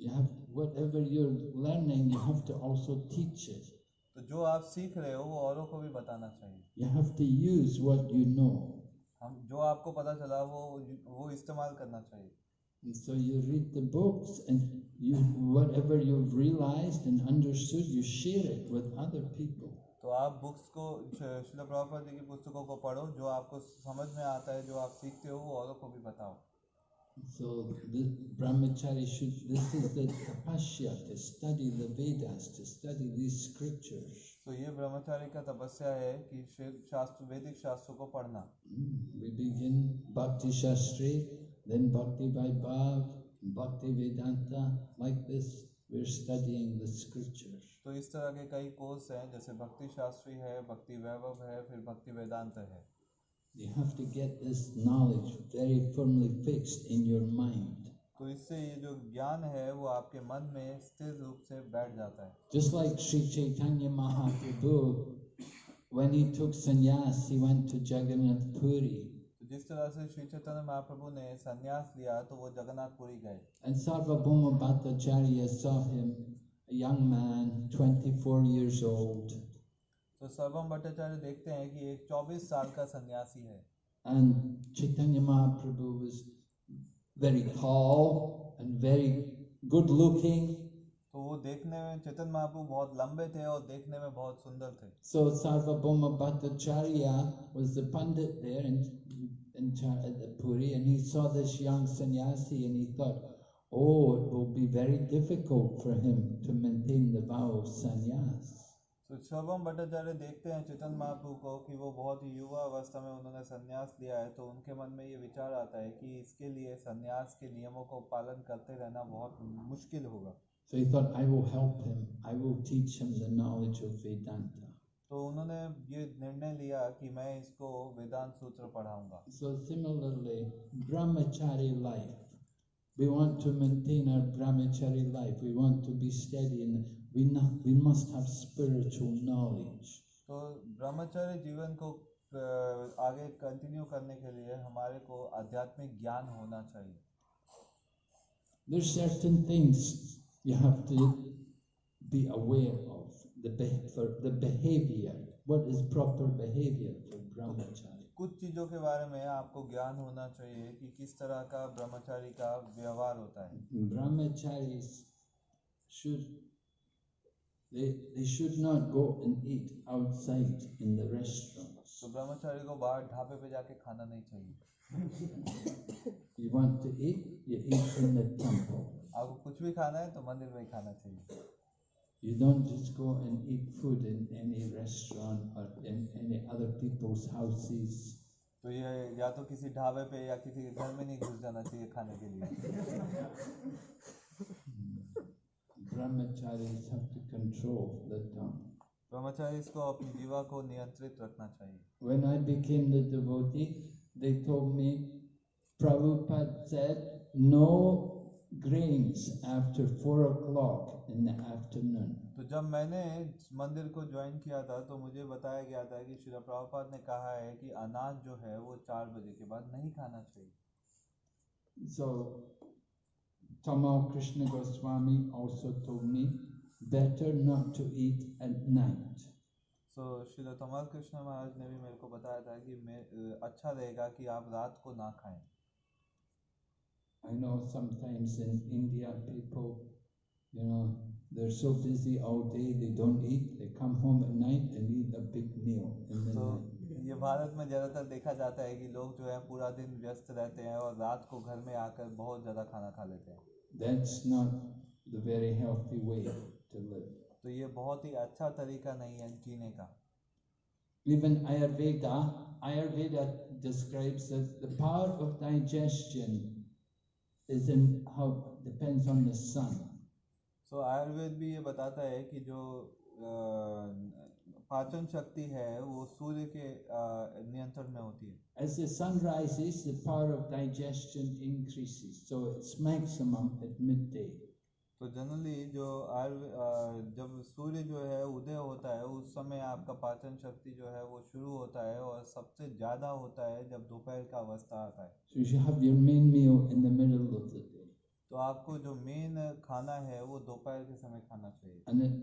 you have whatever you are learning you have to also teach it तो जो आप सीख रहे हो वो औरों को भी बताना चाहिए। You have to use what you know हम जो आपको पता चला वो वो इस्तेमाल करना चाहिए। And so you read the books and you whatever you've realized and understood, you share it with other people. तो आप बुक्स को श्रील प्रभुपाद जी की पुस्तकों को पढ़ो जो आपको समझ में आता है जो आप सीखते हो वो औरों को भी बताओ So the brahmachari should this is the tapasya to study the Vedas, to study these scriptures. तो ये ब्रह्मचारी का तपस्या है कि श्वेत शास्त्र वैदिक शास्त्रों को पढ़ना Mm, We begin Bhakti Shastri, then Bhakti Vaibhav, Bhakti Vedanta. Like this, we're studying the scriptures. तो इस तरह के कई कोर्स हैं जैसे भक्ति शास्त्री है भक्ति वैभव है फिर भक्ति वेदांत है You have to get this knowledge very firmly fixed in your mind. तो इससे ये जो ज्ञान है वो आपके मन में स्थिर रूप से बैठ जाता है Just like Sri Chaitanya Mahaprabhu, when he took sannyas, he went to Jagannath Puri. जिस तरह से श्री चैतन्य महाप्रभु ने सन्यास लिया तो वो जगन्नाथपुरी गए। And Sarvabhauma Bhattacharya saw him a young man 24 years old. तो सर्वम भट्टाचार्य देखते हैं कि एक 24 साल का सन्यासी है। And Chaitanya Mahaprabhu was very tall and very good looking तो वो देखने में चेतन महाप्रभु बहुत लंबे थे और देखने में बहुत सुंदर थे। So Sarvabhauma Bhattacharya was the pandit there and in Cha- at the Puri, and he saw this young sannyasi and he thought, oh, it will be very difficult for him to maintain the vow of sannyas. तो सर्वम भट्टाचार्य देखते हैं चेतन महाप्रभु को कि वो बहुत ही युवा अवस्था में उन्होंने संन्यास लिया है तो उनके मन में ये विचार आता है कि इसके लिए संन्यास के नियमों को पालन करते रहना बहुत मुश्किल होगा So he thought, I will help him, I will teach him the knowledge of Vedanta. तो उन्होंने ये निर्णय लिया कि मैं इसको Vedanta Sutra पढ़ाऊँगा। So similarly brahmachari life we want to maintain our brahmachari life we want to be study in we we must have spiritual knowledge तो ब्रह्मचारी जीवन को आगे कंटिन्यू करने के लिए हमारे को आध्यात्मिक ज्ञान होना चाहिए। There's certain things you have to be aware of. The, for the behavior. What is proper behavior for brahmachari? कुछ चीज़ों के बारे में आपको ज्ञान होना चाहिए कि किस तरह का ब्रह्मचारी का व्यवहार होता है Brahmacharis should they, they should not go and eat outside in the restaurants. तो ब्रह्मचारी को बाहर ढाबे पे जाके खाना नहीं चाहिए You want to eat, you eat in the temple. आपको कुछ भी खाना है तो मंदिर में ही खाना चाहिए You don't just go and eat food in any restaurant or in any other people's houses. तो ये या तो किसी ढाबे पे या किसी के घर में नहीं घुस जाना चाहिए खाने के लिए Brahmacharis have to control the tongue. ब्रह्मचारी इसको अपनी जीवा को नियंत्रित रखना चाहिए When I became the devotee, they told me, Prabhupada said, no grains after four o'clock in the afternoon. तो जब मैंने मंदिर को ज्वाइन किया था तो मुझे बताया गया था कि श्री प्रभुपाद ने कहा है कि अनाज जो है वो चार बजे के बाद नहीं खाना चाहिए So, Tamal Krishna Goswami also told me, better not to eat at night. सो श्रील तमल कृष्ण महाराज ने भी मेरे को बताया था कि मैं अच्छा रहेगा कि आप रात को ना खाएँ I know sometimes in India people, you know, they're so busy all day they don't eat. They come home at night and eat a big meal in the तो night. ये भारत में ज़्यादातर देखा जाता है कि लोग जो है पूरा दिन व्यस्त रहते हैं और रात को घर में आकर बहुत ज़्यादा खाना खा लेते हैं That's not the very healthy way to live. तो ये बहुत ही अच्छा तरीका नहीं है जीने का Even Ayurveda, Ayurveda describes that the power of digestion is in how depends on the sun. So Ayurveda भी ये बताता है कि जो अ, पाचन शक्ति है वो सूर्य के अ, नियंत्रण में होती है As the sun rises, the power of digestion increases. So it's maximum at midday. तो जनरली जो आयुर्वे जब सूर्य जो है उदय होता है उस समय आपका पाचन शक्ति जो है वो शुरू होता है और सबसे ज़्यादा होता है जब दोपहर का अवस्था आता है So you should have your main meal in the middle of the day. तो आपको जो मेन खाना है वो दोपहर के समय खाना चाहिए And then,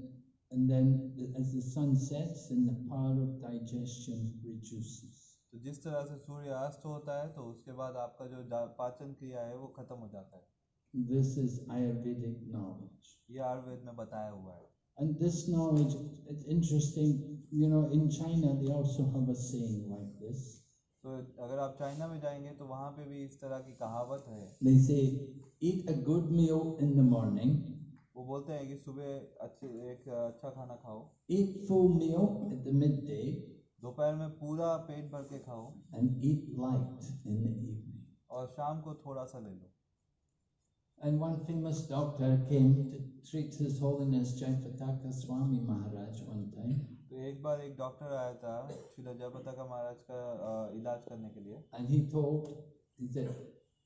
and then as the sun sets, then the power of digestion reduces. तो जिस तरह से सूर्य अस्त होता है तो उसके बाद आपका जा- पाचन क्रिया है वो खत्म हो जाता है This is Ayurvedic knowledge. ये आयुर्वेद में बताया हुआ है And this knowledge, it's interesting, you know, in China they also have a saying like this. तो अगर आप चाइना में जाएँगे तो वहाँ पे भी इस तरह की कहावत है They say, eat a good meal in the morning, वो बोलते हैं कि सुबह अच्छे एक अच्छा खाना खाओ eat full meal at the midday, दोपहर में पूरा पेट भर के खाओ and eat light in the evening. और शाम को थोड़ा सा ले लो And one famous doctor came to treat His Holiness Jayapataka Swami Maharaj one time. तो एक बार एक डॉक्टर आया था श्री जयपता का महाराज का इलाज करने के लिए। And he told he said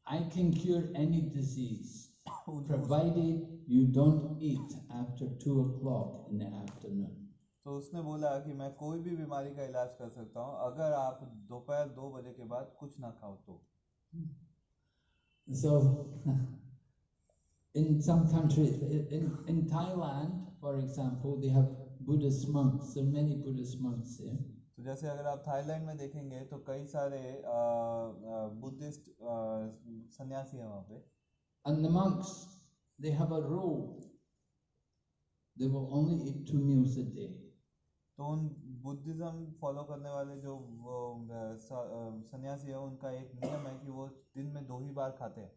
I can cure any disease provided you don't eat after 2 o'clock in the afternoon तो उसने बोला कि मैं कोई भी बीमारी का इलाज कर सकता हूँ अगर आप दोपहर 2 दो बजे के बाद कुछ ना खाओ तो। hmm. So in some countries, in, in Thailand, for example, they have Buddhist monks. There are many Buddhist monks there. तो जैसे अगर आप थाईलैंड में देखेंगे तो कई सारे बुद्धिस्ट सन्यासी हैं वहाँ पे And the monks, they have a rule. They will only eat two meals a day. तो उन बुद्धिज्म फॉलो करने वाले जो सन्यासी है उनका एक नियम है कि वो दिन में दो ही बार खाते हैं।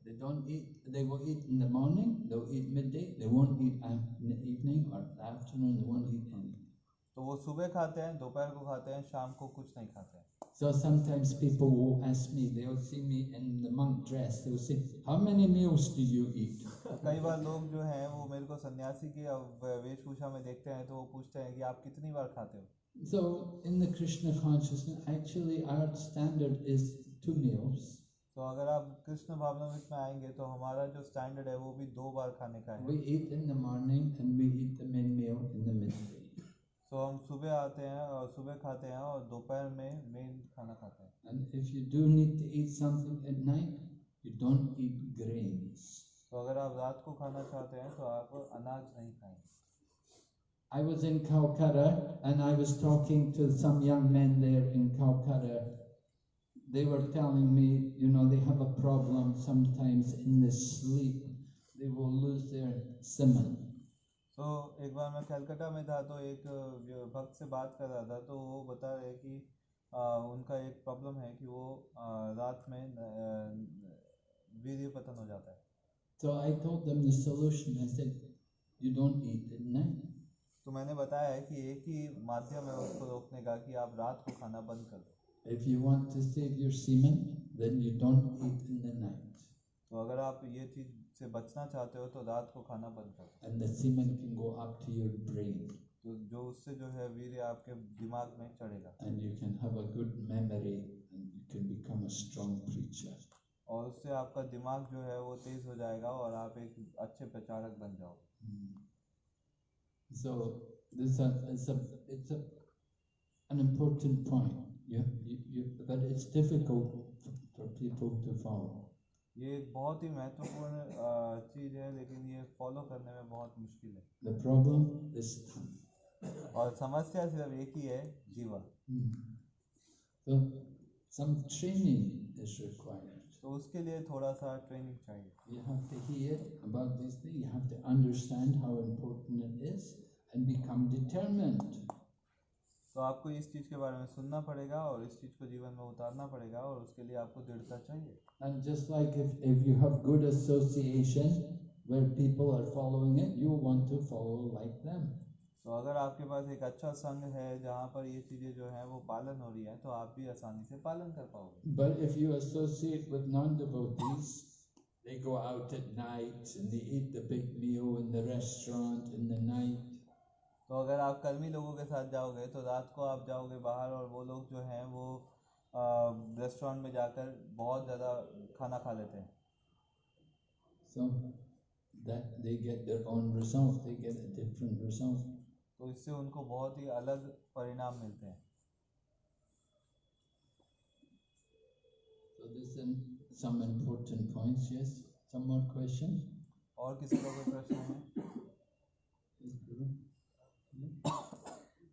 तो वो सुबह खाते हैं दोपहर को खाते हैं शाम को कुछ नहीं खाते हैं। सो समटाइम्स पीपल वो ask me they will see me in the monk dress they will say how many meals do you eat कई बार लोग जो हैं वो मेरे को सन्यासी की वेशभूषा में देखते हैं तो वो पूछते हैं कि आप कितनी बार खाते हो? So in the Krishna consciousness, actually our standard is two meals. तो अगर आप कृष्ण भावनामृत में आएँगे तो हमारा जो स्टैंडर्ड है वो भी दो बार खाने का है We eat in the morning and we eat the main meal in the midday. तो हम सुबह आते हैं और सुबह खाते हैं और दोपहर में मेन खाना खाते हैं And if you do need to eat something at night, you don't eat grains. तो अगर आप रात को खाना चाहते हैं तो आप अनाज नहीं खाएँगे I was in Calcutta and I was talking to some young men there in Calcutta. They were telling me, you know, they have a problem sometimes in the sleep. They will lose their simon. तो एक बार मैं कलकत्ता में था तो एक व्य- भक्त से बात कर रहा था तो वो बता रहे कि आ, उनका एक प्रॉब्लम है कि वो आ, रात में न- वीर्य पतन हो जाता है So I told them the solution. I said, you don't eat at night. तो मैंने बताया है कि एक ही माध्यम है उसको रोकने का कि आप रात को खाना बंद कर दो If you want to save your semen, then you don't eat in the night. तो अगर आप ये चीज़ से बचना चाहते हो तो रात को खाना बंद कर दो And the semen can go up to your brain. तो जो उससे जो है वीर्य आपके दिमाग में चढ़ेगा And you can have a good memory and you can become a strong preacher. और उससे आपका दिमाग जो है वो तेज हो जाएगा और आप एक अच्छे प्रचारक बन जाओगे Mm. So this a, it's a it's a an important point. You, you, you, but it's difficult for people to follow. ये एक बहुत ही महत्वपूर्ण अ, चीज़ है लेकिन ये फॉलो करने में बहुत मुश्किल है The problem is tongue. और समस्या सिर्फ एक ही है जीवा Hmm. So some training is required. सो उसके लिए थोड़ा सा ट्रेनिंग चाहिए। यहाँ पे ही है about this thing you have to understand how important it is and become determinant तो आपको इस चीज़ के बारे में सुनना पड़ेगा और इस चीज़ को जीवन में उतारना पड़ेगा और उसके लिए आपको दृढ़ता चाहिए। And just like if if you have good association where people are following it you want to follow like them तो अगर आपके पास एक अच्छा संघ है जहाँ पर ये चीज़ें जो है वो पालन हो रही है तो आप भी आसानी से पालन कर पाओगे। तो अगर आप कर्मी लोगों के साथ जाओगे तो रात को आप जाओगे बाहर और वो लोग जो हैं वो रेस्टोरेंट में जाकर बहुत ज़्यादा खाना खा लेते हैं। So तो इससे उनको बहुत ही अलग परिणाम मिलते हैं So this is some important points, yes? Some more questions? और किसी का कोई प्रश्न है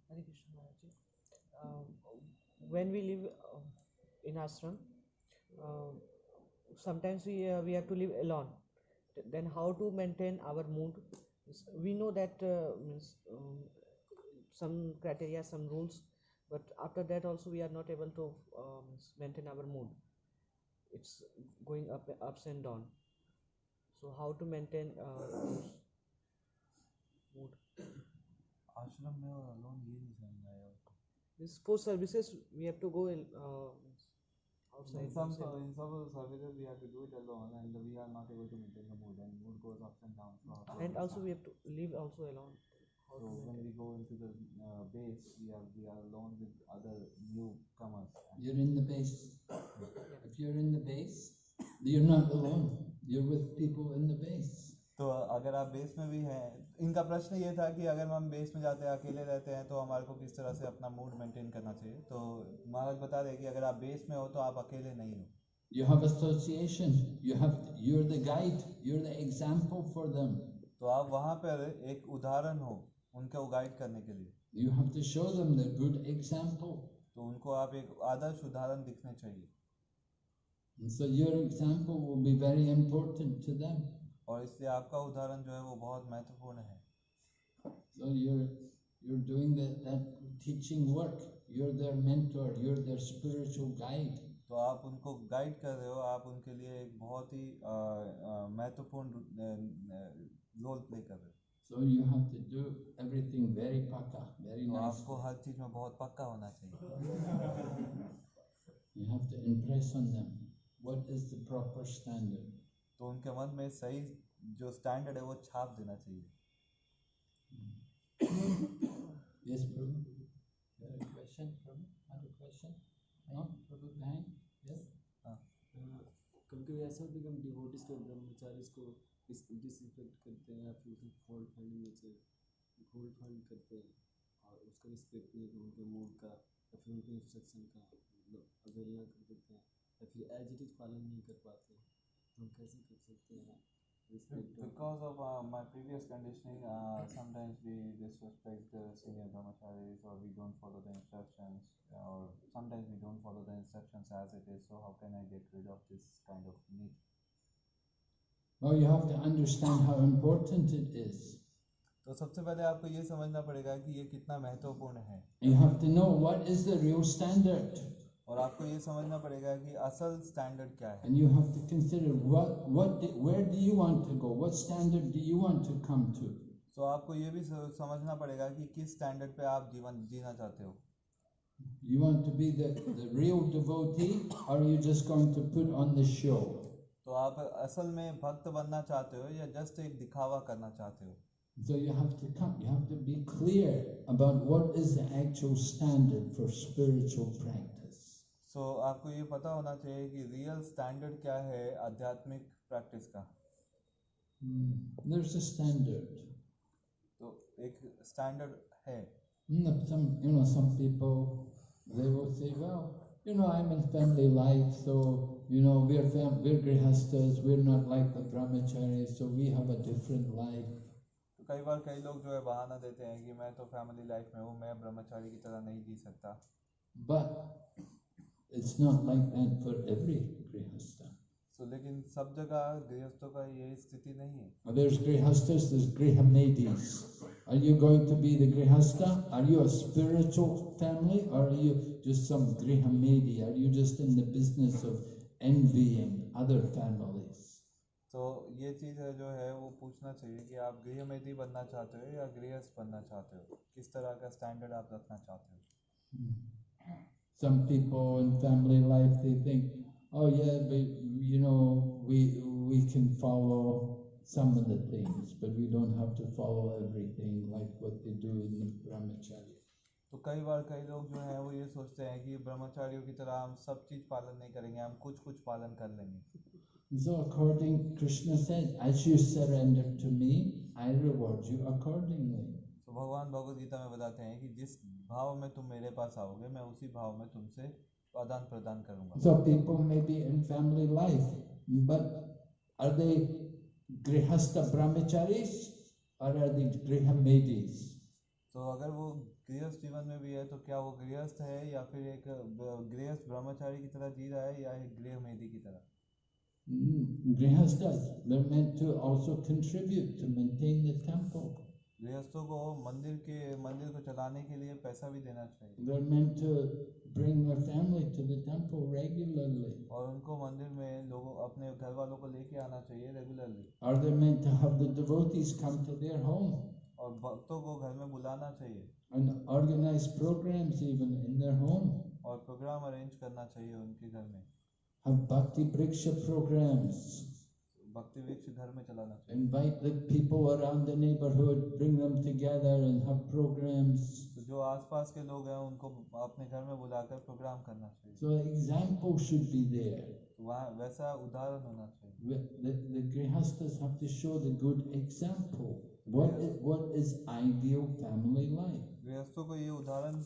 Hare Krishna Maharaj. Um, when we live uh, in ashram, uh, sometimes we uh, we have to live alone. Th- Then how to maintain our mood? Means We know that uh, means um, some criteria, some rules, but after that also we are not able to um, maintain our mood. It's going up ups and down. So how to maintain uh, those mood? आश्रम में और अलोन ये नहीं समझ आया उसको। This for services we have to go in uh, outside. In some outside. in some of the services we have to do it alone and we are not able to maintain the mood and mood goes ups and downs. So, how to and also understand? we have to live also alone. So when we go into the uh, base, we are we are alone with other newcomers. You're in the base. If you're in the base, you're not alone. You're with people in the base. तो अगर आप बेस में भी हैं इनका प्रश्न ये था कि अगर हम बेस में जाते हैं अकेले रहते हैं तो हमारे को किस तरह से अपना मूड मेंटेन करना चाहिए तो महाराज बता रहे कि अगर आप बेस में हो तो आप अकेले नहीं हो You have association. You have you're the guide. You're the example for them. तो आप वहाँ पर एक उदाहरण हो उनको गाइड करने के लिए You have to show them the good example. तो उनको आप एक आदर्श उदाहरण दिखने चाहिए And so your example will be very important to them. और इसलिए आपका उदाहरण जो है वो बहुत महत्वपूर्ण है So you're you're doing that, that teaching work. You're their mentor. You're their spiritual guide. तो आप उनको गाइड कर रहे हो आप उनके लिए एक बहुत ही अ, अ, महत्वपूर्ण रोल प्ले कर रहे हो So you have to do everything very paka, very तो nice. आपको हर चीज़ में बहुत पक्का होना चाहिए You have to impress on them what is the proper standard. तो उनके मन में सही जो स्टैंडर्ड है वो छाप देना चाहिए Yes, Prabhu? You a question, Prabhu? Have question? No? Prabhu behind? Yes? कभी कभी ऐसा होता है कि हम डिवोटिस को ब्रह्मचारी को डिसरिस्पेक्ट करते हैं या फिर उसे फॉल्ट फाइंडिंग में से फॉल्ट फाइंड करते हैं और उसका रिस्पेक्ट नहीं करते उनके मूड का या फिर उनके इंस्ट्रक्शन का मतलब अवहेलना कर देते हैं या फिर एज इट इज़ पालन नहीं कर पाते तो हम कैसे कर सकते हैं respect Because of uh, my previous conditioning, uh, sometimes we disrespect the senior brahmacharis or we don't follow the instructions or sometimes we don't follow the instructions as it is. So how can I get rid of this kind of need? Well, you have to understand how important it is. तो सबसे पहले आपको ये समझना पड़ेगा कि ये कितना महत्वपूर्ण है You have to know what is the real standard. और आपको ये समझना पड़ेगा कि असल स्टैंडर्ड क्या है। And you have to consider what what where do you want to go what standard do you want to come to so आपको ये भी समझना पड़ेगा कि किस स्टैंडर्ड पे आप जीवन जीना चाहते हो। You want to be the the real devotee और you just going to put on the show तो आप असल में भक्त बनना चाहते हो या जस्ट एक दिखावा करना चाहते हो? So you have to come, you have to be clear about what is the actual standard for spiritual practice. So so, आपको ये पता होना चाहिए कि रियल स्टैंडर्ड क्या है आध्यात्मिक प्रैक्टिस का Hmm, There's a standard. तो एक स्टैंडर्ड है Hmm, Some, you know, some people, they will say, well, you know, I'm in family life, so, you know, we're, fam- we're grihastas, we're not like the brahmacharis, so we have a different life. तो कई बार कई लोग जो है बहाना देते हैं कि मैं तो फैमिली लाइफ में हूँ मैं ब्रह्मचारी की तरह नहीं जी सकता But it's not like that for every grihastha. तो लेकिन सब जगह गृहस्थों का ये स्थिति नहीं है There's grihastas, there's grihamedis. Are you going to be the grihastha? Are you a spiritual family or are you just some grihamedi? Are you just in the business of envying other families? तो ये चीज़ है जो है वो पूछना चाहिए कि आप गृहमेधी बनना चाहते हो या गृहस्थ बनना चाहते हो किस तरह का स्टैंडर्ड आप रखना चाहते हो Some people in family life they think, oh yeah, but you know, we we can follow some of the things, but we don't have to follow everything like what they do in the brahmacharya. तो कई बार कई लोग जो हैं वो ये सोचते हैं कि ब्रह्मचारियों की तरह हम सब चीज़ पालन नहीं करेंगे हम कुछ कुछ पालन कर लेंगे And so according Krishna said, as you surrender to me, I reward you accordingly. तो भगवान भगवत गीता में बताते हैं कि जिस भाव में तुम मेरे पास आओगे मैं उसी भाव में तुमसे आदान प्रदान करूँगा So people may be in family life, but are they grihastha brahmacharis or are they grihamedis? तो अगर वो गृहस्थ जीवन में भी है तो क्या वो गृहस्थ है या फिर एक ब- गृहस्थ ब्रह्मचारी की तरह जी रहा है या एक गृह मेदी की तरह Mm, Grihasthas, they're meant to also contribute to maintain the temple. गृहस्थों को मंदिर के मंदिर को चलाने के लिए पैसा भी देना चाहिए। और उनको मंदिर में लोगों अपने घर वालों को लेके आना चाहिए रेगुलरली और भक्तों को घर में बुलाना चाहिए। और प्रोग्राम अरेंज करना चाहिए उनके घर में। हम bhakti वृक्ष programs? Invite the people around the neighborhood, bring them together and have programs. तो जो आसपास के लोग हैं उनको अपने घर में बुलाकर प्रोग्राम करना चाहिए So example should be there. तो वहाँ वैसा उदाहरण होना चाहिए The, the, the have to show the good example. What is, what is ideal family life? गृहस्थों को ये उदाहरण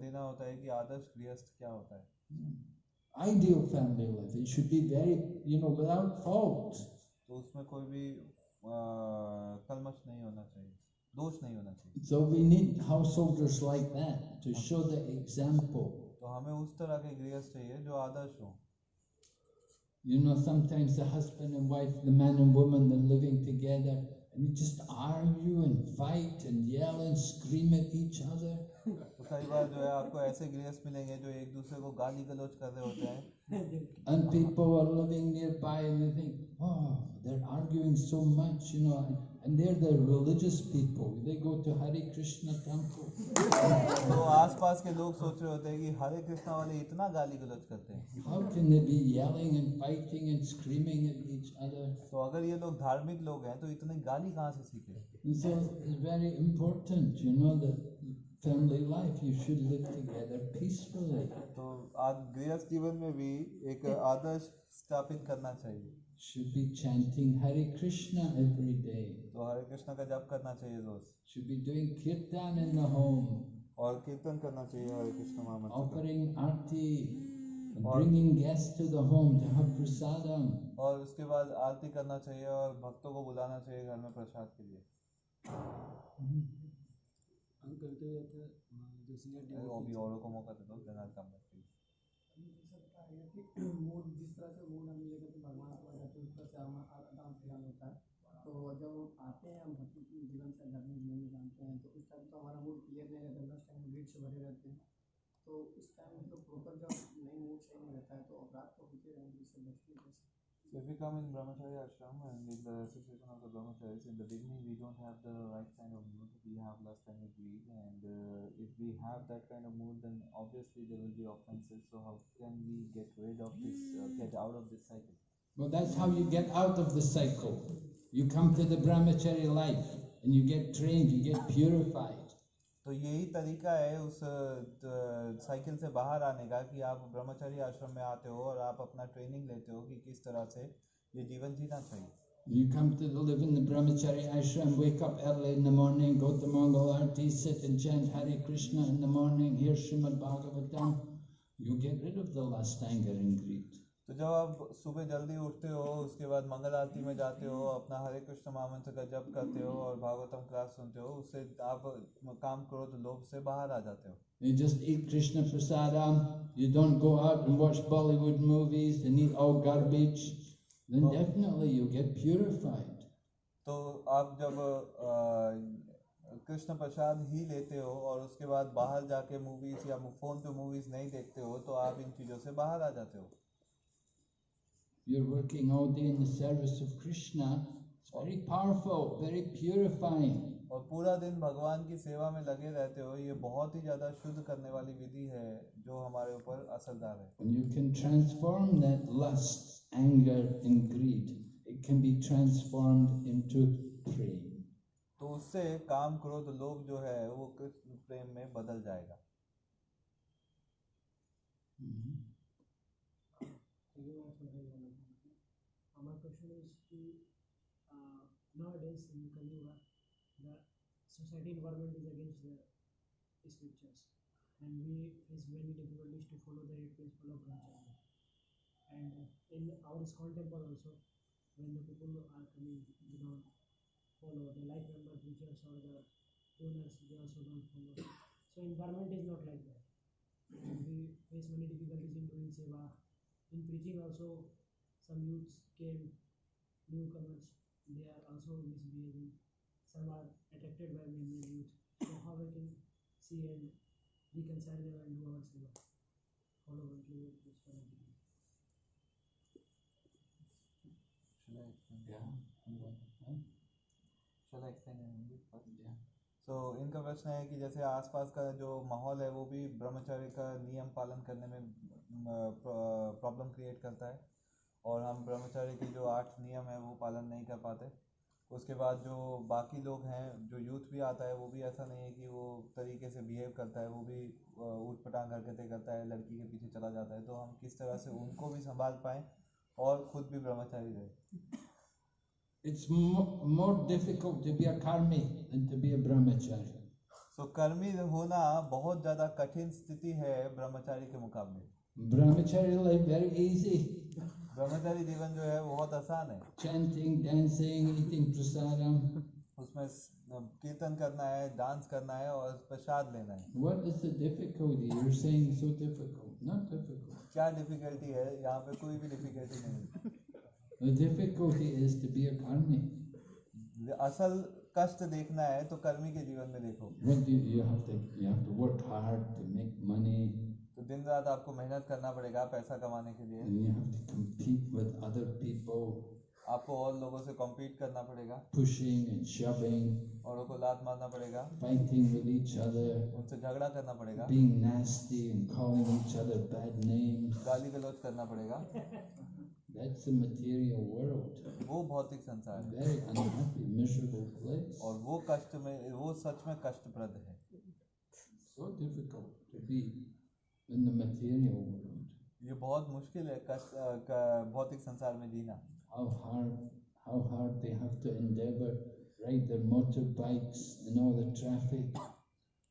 देना होता है कि आदर्श गृहस्थ क्या होता है Ideal family life. It should be very, you know, without fault. तो उसमें कोई भी आ, कलमश नहीं होना चाहिए दोष नहीं होना चाहिए So we need householders like that to show the example. तो हमें उस तरह के गृहस्थ चाहिए जो आदर्श हो You know, sometimes the husband and wife, the man and woman, they're living together and they just argue and fight and yell and scream at each other. तो कई बार जो है आपको ऐसे गृहस्थ मिलेंगे जो एक दूसरे को गाली गलौज कर रहे होते हैं And people are living nearby and they think, oh, they're arguing so much, you know, and, they're the religious people. They go to Hare Krishna temple. तो आसपास के लोग सोच रहे होते हैं कि हरे कृष्णा वाले इतना गाली गलौज करते हैं How can they be yelling and fighting and screaming at each other? तो अगर ये लोग धार्मिक लोग हैं तो इतनी गाली कहाँ से सीखे so it's very important, you know, that family life, you should live together peacefully. तो आज गृहस्थ जीवन में भी एक आदर्श स्थापित करना चाहिए Should be chanting Hare Krishna every day. तो हरे कृष्णा का जप करना चाहिए रोज Should be doing kirtan in the home, और कीर्तन करना चाहिए हरे कृष्ण महामंत्र offering arti, bringing guests to the home to have prasadam. और उसके बाद आरती करना चाहिए और भक्तों को बुलाना चाहिए घर में प्रसाद के लिए हम करते रहते हैं जो सीनियर वो भी औरों को मौका दे दो देना कम रखिए मूड जिस तरह से मूड हम लेकर के भगवान को जाते हैं उस तरह से हमारा आदान प्रदान होता है। तो जब हम आते हैं हम भक्ति जीवन से आध्यात्मिक जीवन में जानते हैं तो उस टाइम तो हमारा मूड क्लियर नहीं रहता उस टाइम ग्रीड से भरे रहते हैं। तो उस टाइम तो प्रॉपर जब नहीं मूड सही नहीं रहता है तो अपराध तो होते रहेंगे इससे बचने कैसे So if we come in Brahmacharya ashram and in the association of the Brahmacharis, in the beginning we don't have the right kind of mood, we have lust and greed, and uh, if we have that kind of mood, then obviously there will be offenses. So how can we get rid of this, uh, get out of this cycle? Well, that's how you get out of the cycle. You come to the brahmachari life and you get trained, you get purified. तो यही तरीका है उस साइकिल से बाहर आने का कि आप ब्रह्मचारी आश्रम में आते हो और आप अपना ट्रेनिंग लेते हो कि किस तरह से ये जीवन जीना चाहिए You come to the, live in the brahmachari ashram, wake up early in the morning, go to Mongol Arti, sit and chant Hare Krishna in the morning, hear Srimad Bhagavatam. You get rid of the lust, anger, and greed. तो जब आप सुबह जल्दी उठते हो उसके बाद मंगल आरती में जाते हो अपना हरे कृष्ण महामंत्र का जप करते हो और भागवतम क्लास सुनते हो उससे आप काम क्रोध लोभ से बाहर आ जाते हो You just eat Krishna prasadam, you don't go out and watch Bollywood movies and eat all garbage, then Oh. definitely you'll get purified. तो आप जब कृष्ण प्रसाद ही लेते हो और उसके बाद बाहर जाके मूवीज़ या फ़ोन पे मूवीज़ नहीं देखते हो तो आप इन चीज़ों से बाहर आ जाते हो You're working all day in the service of Krishna. It's very powerful, very purifying. और पूरा दिन भगवान की सेवा में लगे रहते हो ये बहुत ही ज़्यादा शुद्ध करने वाली विधि है जो हमारे ऊपर असरदार है And you can transform that lust, anger, and greed. It can be transformed into prem. तो उससे काम क्रोध लोभ जो है वो कृष्ण प्रेम में बदल जाएगा Mhm. Thank nowadays in Kali Yuga, the society environment is against the scriptures, and we face many difficulties to follow the eight principle of brahmacharya. And in our ISKCON temple also, when the people are coming, they don't follow the like member preachers or the donors, they also don't follow. So environment is not like that. And we face many difficulties in doing seva. In preaching also, some youths came, newcomers, they are also misbehaving. Some are attracted by many youth. So how we can see and reconcile them and do our seva? Follow what we this kind of thing. Yeah. Huh? Yeah. सो इनका प्रश्न है कि जैसे आसपास का जो माहौल है वो भी ब्रह्मचर्य का नियम पालन करने में प्रॉब्लम क्रिएट करता है और हम ब्रह्मचर्य के जो आठ नियम है वो पालन नहीं कर पाते उसके बाद जो बाकी लोग हैं जो यूथ भी आता है वो भी ऐसा नहीं है कि वो तरीके से बिहेव करता है वो भी ऊट पटांग हरकतें करता है लड़की के पीछे चला जाता है तो हम किस तरह से उनको भी संभाल पाएँ और खुद भी ब्रह्मचारी रहे It's mo- more difficult to be a karmi than to be a brahmachari. सो कर्मी होना बहुत ज़्यादा कठिन स्थिति है ब्रह्मचारी के मुकाबले Brahmachari life very easy. ब्रह्मचारी जीवन जो है वो बहुत आसान है। चैंटिंग डांसिंग ईटिंग प्रसादम उसमें कीर्तन करना है डांस करना है और प्रसाद लेना है। What is the difficulty you are saying so difficult not difficult क्या डिफिकल्टी है? यहाँ पे कोई भी डिफिकल्टी नहीं the difficulty is to be a karmi असल कष्ट देखना है तो कर्मी के जीवन में देखो। You have to you have to work hard to make money दिन रात आपको मेहनत करना पड़ेगा पैसा कमाने के लिए। आपको और लोगों से कॉम्पीट करना पड़ेगा। और को लात मारना पड़ेगा। उनसे झगड़ा करना पड़ेगा। गाली गलौज करना पड़ेगा। दैट्स अ मटेरियल वर्ल्ड वो भौतिक संसार है। और वो कष्ट में वो सच में कष्टप्रद है। In the material world. ये बहुत मुश्किल है अ, क- भौतिक संसार में जीना How hard, how hard they have to endeavor, ride their motorbikes in all the traffic.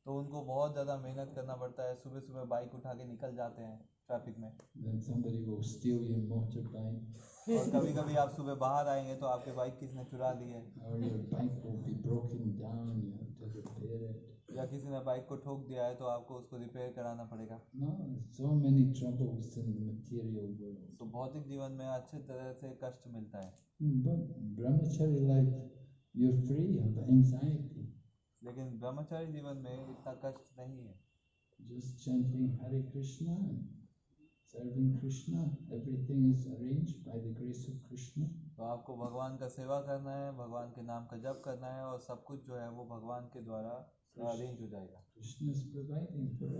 तो उनको बहुत ज़्यादा मेहनत करना पड़ता है सुबह सुबह बाइक उठा के निकल जाते हैं ट्रैफ़िक में Then somebody will steal your motorbike, और कभी कभी आप सुबह बाहर आएँगे तो आपके बाइक किसने चुरा ली है or your bike will be broken down. You have to repair it. या किसी ने बाइक को ठोक दिया है तो आपको उसको रिपेयर कराना पड़ेगा। सो मेनी ट्रबल्स जीवन में अच्छे तरह से कष्ट मिलता है। लेकिन ब्रह्मचारी जीवन में इतना कष्ट नहीं है। तो आपको भगवान का सेवा करना है भगवान के नाम का जप करना है और सब कुछ जो है वो भगवान के द्वारा अरेंज हो जाएगा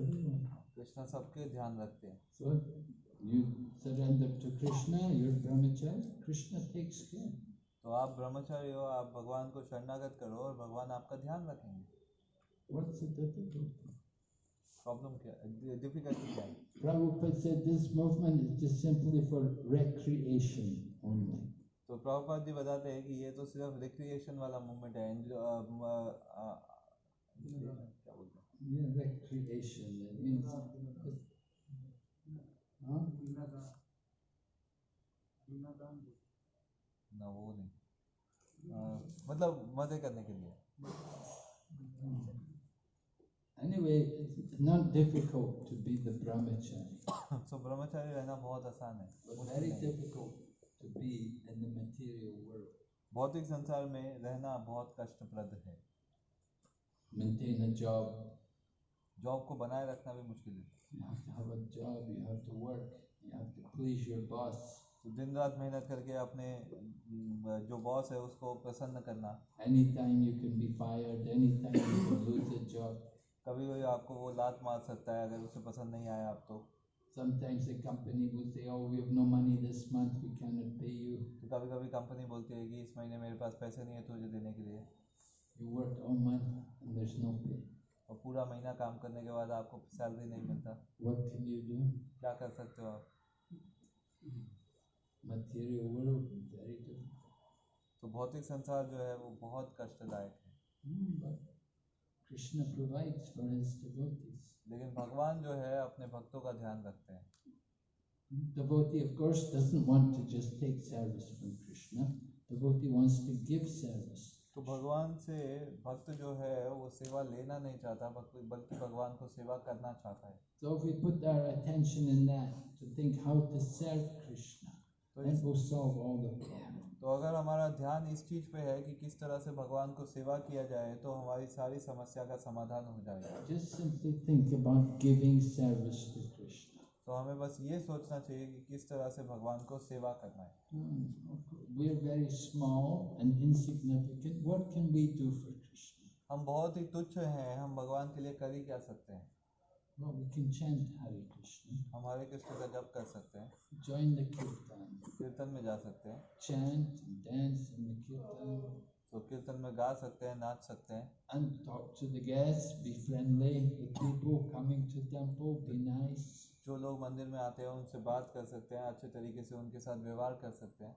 everyone. कृष्ण सबके ध्यान रखते हैं. तो आप ब्रह्मचारी हो आप भगवान को शरणागत करो और भगवान आपका ध्यान रखेंगे What's the difficulty? प्रॉब्लम क्या है डिफिकल्टी क्या है Prabhupada said this movement is just simply for recreation only. तो प्रभुपाद जी बताते हैं कि ये तो सिर्फ़ रिक्रिएशन वाला मूवमेंट है मतलब मज़े करने के लिए। Anyway not difficult to be the brahmachari so ब्रह्मचारी रहना बहुत आसान है। Very difficult to be in the material world भौतिक संसार में रहना बहुत कष्टप्रद है। maintain job job. को बनाए रखना भी मुश्किल है. दिन रात मेहनत करके अपने जो बॉस है उसको प्रसन्न करना। Any time you can be fired any time you can lose your job कभी कोई आपको वो लात मार सकता है अगर उसे पसंद नहीं आया आप तो a company will say oh we have no money this month we cannot not पे यू कभी कभी कंपनी बोलती है कि इस महीने मेरे पास पैसे नहीं है तुझे देने के लिए। और पूरा महीना काम करने के बाद आपको सैलरी नहीं मिलता। क्या कर सकते हो आप? तो भौतिक संसार जो है वो बहुत कष्टदायक है। लेकिन भगवान जो है अपने भक्तों का ध्यान रखते हैं। Devotee of course doesn't want to just take service from Krishna devotee wants to give service तो भगवान से भक्त जो है वो सेवा लेना नहीं चाहता बल्कि भगवान को सेवा करना चाहता है। So if we put our attention in that to think how to serve krishna तो then we'll solve all the तो अगर हमारा ध्यान इस चीज़ पे है कि किस तरह से भगवान को सेवा किया जाए तो हमारी सारी समस्या का समाधान हो जाएगा। Just simply think about giving service to तो हमें बस ये सोचना चाहिए कि किस तरह से भगवान को सेवा करना है। हम बहुत ही तुच्छ हैं हम भगवान के लिए कर ही क्या सकते हैं? हम हरे कृष्ण का जब कर सकते हैं। कीर्तन में जा सकते हैं। तो कीर्तन में गा सकते हैं नाच सकते हैं। जो लोग मंदिर में आते हैं उनसे बात कर सकते हैं अच्छे तरीके से उनके साथ व्यवहार कर सकते हैं.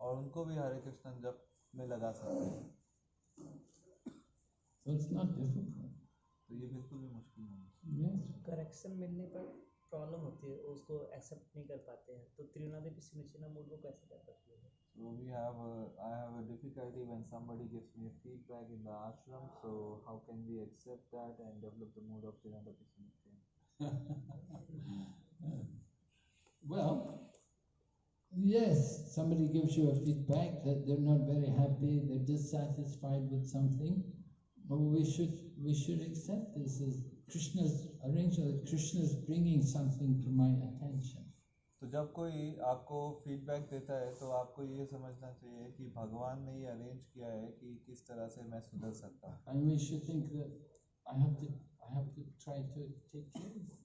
और उनको भी हरे कृष्ण जब में लगा सकते हैं। So it's not difficult. तो ये बिल्कुल भी मुश्किल नहीं है। करेक्शन मिलने पर प्रॉब्लम होती है उसको एक्सेप्ट नहीं कर पाते हैं। तो त्रिनादेवी सिमिचिना मूड को कैसे कर सकते हैं? So we have a, I have a difficulty when somebody gives me a feedback in the ashram. So how can we accept that and develop the mood of Trinadapi Well, yes, somebody gives you a feedback that they're not very happy, they're dissatisfied with something. We should we should accept this as Krishna's arrangement. Krishna's bringing something to my attention. तो जब कोई आपको फीडबैक देता है तो आपको ये समझना चाहिए कि भगवान ने ये अरेंज किया है कि किस तरह से मैं सुधर सकता हूँ And we should think that I have to I have to try to take care of it.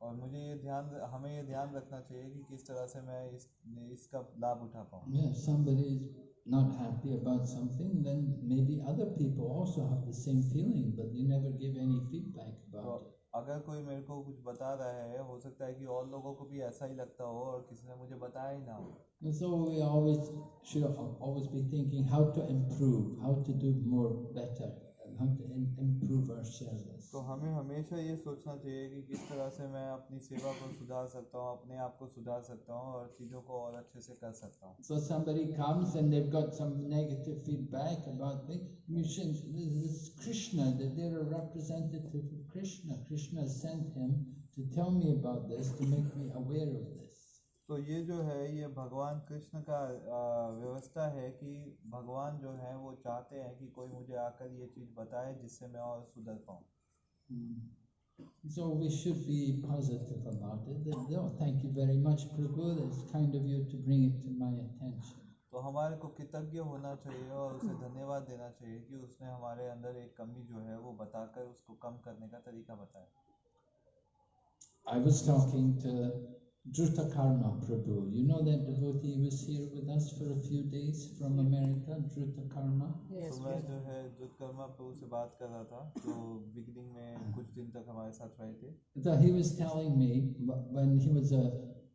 और मुझे ये ध्यान हमें ये ध्यान रखना चाहिए कि किस तरह से मैं इस इसका लाभ उठा पाऊँ Yeah, somebody is not happy about something, then maybe other people also have the same feeling, but they never give any feedback तो about it. अगर कोई मेरे को कुछ बता रहा है हो सकता है कि और लोगों को भी ऐसा ही लगता हो और किसी ने मुझे बताया ही ना हो। सो तो हमें हमेशा ये सोचना चाहिए कि किस तरह से मैं अपनी सेवा को सुधार सकता हूँ अपने आप को सुधार सकता हूँ और चीज़ों को और अच्छे से कर सकता हूँ। So somebody comes and they've got some negative Krishna. Krishna sent him to tell me about this, to make me aware of this. तो ये जो है ये भगवान कृष्ण का आ, व्यवस्था है कि भगवान जो है वो चाहते हैं कि कोई मुझे आकर ये चीज़ बताए जिससे मैं और सुधर पाऊँ So we should be positive about it. That, oh, thank you very much, Prabhu. That's kind of you to bring it to my attention. तो हमारे को कृतज्ञ होना चाहिए और उसे धन्यवाद देना चाहिए कि उसने हमारे अंदर एक कमी जो है वो बताकर उसको कम करने का तरीका बताया I was talking to Druta Karma Prabhu. You know that devotee was here with us for a few days from America, Druta Karma. तो मैं जो है जुतकर्मा प्रभु से बात कर रहा था जो बिगनिंग में कुछ दिन तक हमारे साथ रहे थे So he was telling me wh- when he was a,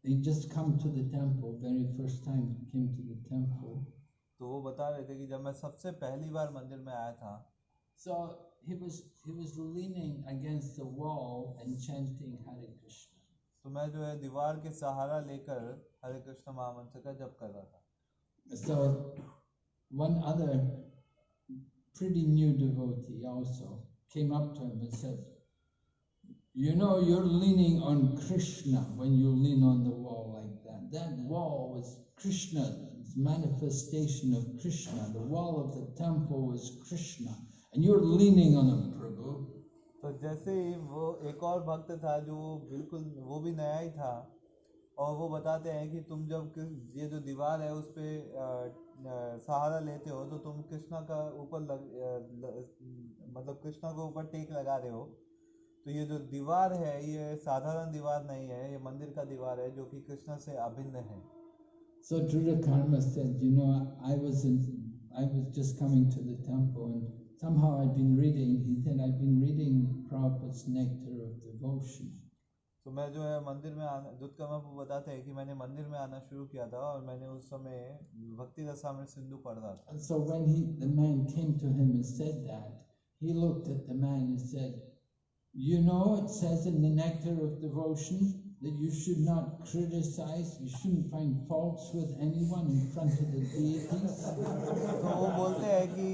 he just come to the temple, very first time he came to the temple. तो वो बता रहे थे कि जब मैं सबसे पहली बार मंदिर में आया था So he was he was leaning against the wall and chanting Hare Krishna. तो मैं जो है दीवार के सहारा लेकर हरे कृष्ण महामंत्र का जप कर रहा था So one other pretty new devotee also came up to him and said, You know, you're leaning on Krishna when you lean on the wall like that. That wall was Krishna, manifestation of Krishna. The wall of the temple was Krishna. And you're leaning on him, Prabhu. तो जैसे ही वो एक और भक्त था जो बिल्कुल वो भी नया ही था और वो बताते हैं कि तुम जब ये जो दीवार है उस पे अ, अ, सहारा लेते हो तो तुम कृष्णा का ऊपर लग अ, ल- मतलब कृष्णा के ऊपर टेक लगा रहे हो तो ये जो दीवार है ये साधारण दीवार नहीं है ये मंदिर का दीवार है जो कि कृष्ण से अभिन्न है So Karma said, you know, I was in, I was just coming to the temple and somehow I'd been reading, he said, I'd been reading Prabhupada's Nectar of Devotion. तो मैं जो है मंदिर में आना दुष्कर्मा को बताते हैं कि मैंने मंदिर में आना शुरू किया था और मैंने उस समय भक्ति रसामृत सिंधु पढ़ रहा था so when he, the man came to him and said that, he looked at the man and said, you know, it says in the Nectar of Devotion that you should not criticize, you shouldn't find faults with anyone in front of the deities. तो वो बोलते हैं कि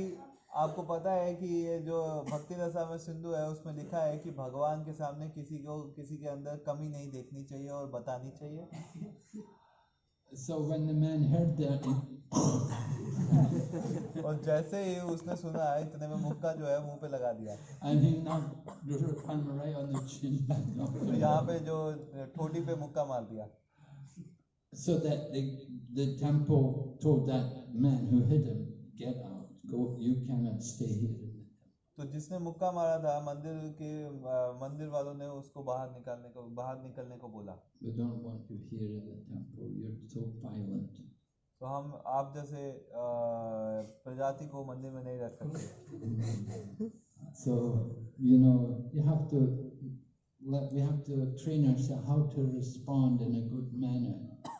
आपको पता है कि ये जो भक्ति रसा में सिंधु है उसमें लिखा है कि भगवान के सामने किसी को किसी के अंदर कमी नहीं देखनी चाहिए और बतानी चाहिए So when the man heard that, he और जैसे ही उसने सुना इतने में मुक्का जो है मुँह पे लगा दिया. तो यहाँ पे जो ठोडी पे मुक्का मार दिया So that the, the temple told that man who hit him, get out, go, you cannot stay here. तो जिसने मुक्का मारा था मंदिर के अ, मंदिर वालों ने उसको बाहर निकालने को बाहर निकलने को बोला We don't want you here in the temple, you're so violent. तो हम आप जैसे प्रजाति को मंदिर में नहीं रख सकते So, you know, you have to, we have to train ourselves how to respond in a good manner.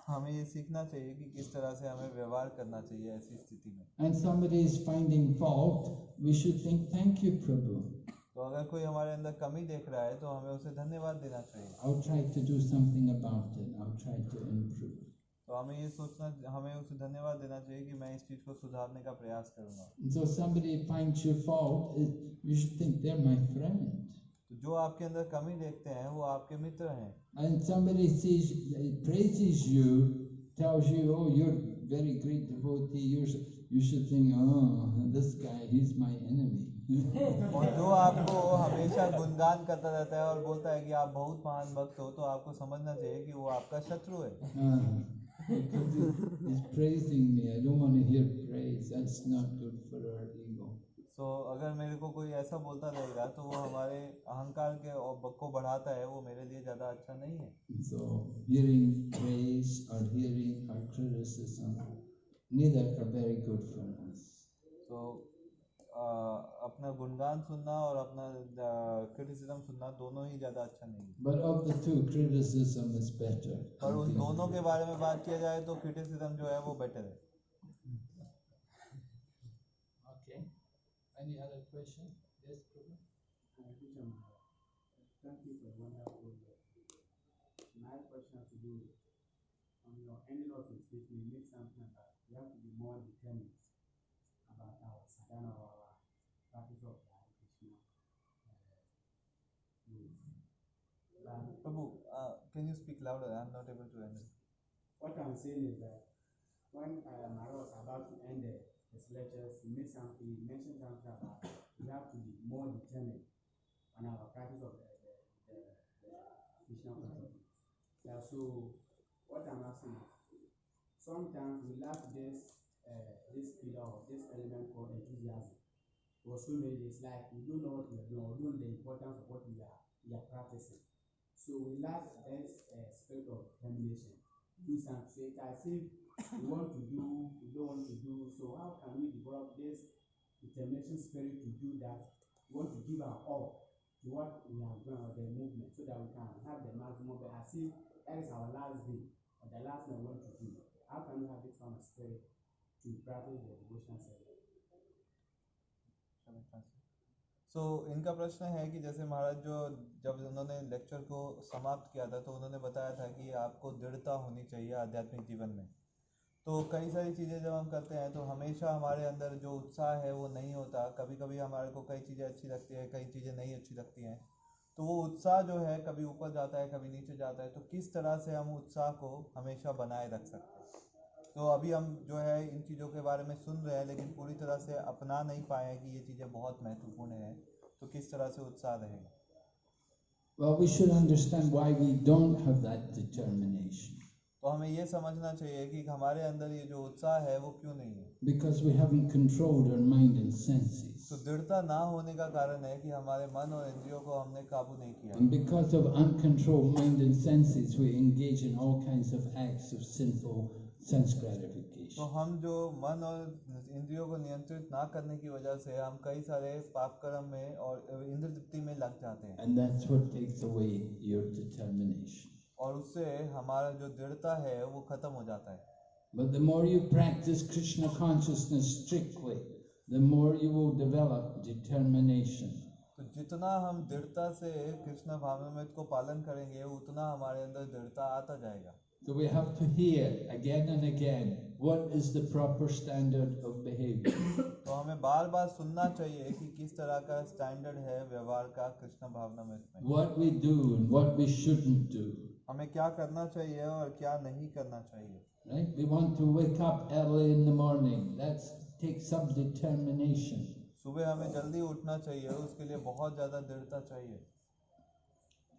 हमें ये सीखना चाहिए कि किस तरह से हमें व्यवहार करना चाहिए ऐसी स्थिति में And somebody is finding fault, we should think, thank you, Prabhu. तो अगर कोई हमारे अंदर कमी देख रहा है तो हमें उसे धन्यवाद देना चाहिए I'll try to do something about it, I'll try to improve. तो हमें ये सोचना हमें उसे धन्यवाद देना चाहिए कि मैं इस चीज़ को सुधारने का प्रयास करूँगा so somebody finds your fault, you should think they're my friend. तो जो आपके अंदर कमी देखते हैं वो आपके मित्र हैं And somebody sees, praises you, tells you, oh, you're very great devotee, you're, you should think, oh, this guy, he's my enemy. और जो आपको हमेशा गुणगान करता रहता है और बोलता है कि आप बहुत महान भक्त हो तो आपको समझना चाहिए कि वो आपका शत्रु है Ah, he's praising me, I don't want to hear praise, that's not good for our ego. तो अगर मेरे को कोई ऐसा बोलता रहेगा तो वो हमारे अहंकार के और को बढ़ाता है वो मेरे लिए ज़्यादा अच्छा नहीं है So hearing praise or hearing our criticism, neither are very good for us. तो अ, अपना गुणगान सुनना और अपना क्रिटिसिज्म सुनना दोनों ही ज़्यादा अच्छा नहीं but of the two criticism is better पर उन दोनों के बारे में बात किया जाए तो क्रिटिसिज्म जो है वो बेटर है। Okay any other question yes problem thank you for one question to do on your and loss is this to be more determined louder. I'm not able to end it. What I'm saying is that when uh, Mara was about to end his lectures, he, made some, he mentioned something about we have to be more determined on our practice of the, the, the, the missional. Yeah, so what I'm asking is, sometimes we lack this uh, this pillar or this element called enthusiasm for so many days. Like we don't know what we are doing, or don't know the importance of what we are we are practicing. So we this uh, spirit of determination do something as if we want to do, we don't want to do. So how can we develop this determination spirit to do that? We want to give our all to what we are doing or the movement so that we can have the maximum but as if that is our last day or the last thing we want to do. How can we have this kind of spirit to practice the devotion service? So so, इनका प्रश्न है कि जैसे महाराज जो जब उन्होंने लेक्चर को समाप्त किया था तो उन्होंने बताया था कि आपको दृढ़ता होनी चाहिए आध्यात्मिक जीवन में। तो कई सारी चीज़ें जब हम करते हैं तो हमेशा हमारे अंदर जो उत्साह है वो नहीं होता। कभी कभी हमारे को कई चीज़ें अच्छी लगती है कई चीज़ें नहीं अच्छी लगती हैं। तो वो उत्साह जो है कभी ऊपर जाता है कभी नीचे जाता है तो किस तरह से हम उत्साह को हमेशा बनाए रख सकते हैं? तो अभी हम जो है इन चीज़ों के बारे में सुन रहे हैं लेकिन पूरी तरह से अपना नहीं पाए हैं कि ये चीज़ें बहुत महत्वपूर्ण हैं तो किस तरह से उत्साह रहेगा Well, we should understand why we don't have that determination. तो हमें ये समझना चाहिए कि हमारे अंदर ये जो उत्साह है वो क्यों नहीं है Because we haven't controlled our mind and senses. तो दृढ़ता ना होने का कारण है कि हमारे मन और इंद्रियों को हमने काबू नहीं किया And because of uncontrolled mind and senses, we engage in all kinds of acts of sinful तो हम जो मन और इंद्रियों को नियंत्रित ना करने की वजह से हम कई सारे पाप कर्म में और इंद्र में लग जाते हैं। And that's what takes away your determination और उससे हमारा जो दृढ़ता है वो खत्म हो जाता है। But the more you practice Krishna consciousness strictly the more you will develop determination तो जितना हम दृढ़ता से कृष्ण भावमित को पालन करेंगे उतना हमारे अंदर दृढ़ता आता जाएगा। So we have to hear again and again what is the proper standard of behavior. तो हमें बार बार सुनना चाहिए कि किस तरह का स्टैंडर्ड है व्यवहार का कृष्ण भावनामृत में what we do and what we shouldn't do. हमें क्या करना चाहिए और क्या नहीं करना चाहिए Right? We want to wake up early in the morning. That takes some determination. सुबह हमें जल्दी उठना चाहिए उसके लिए बहुत ज़्यादा दृढ़ता चाहिए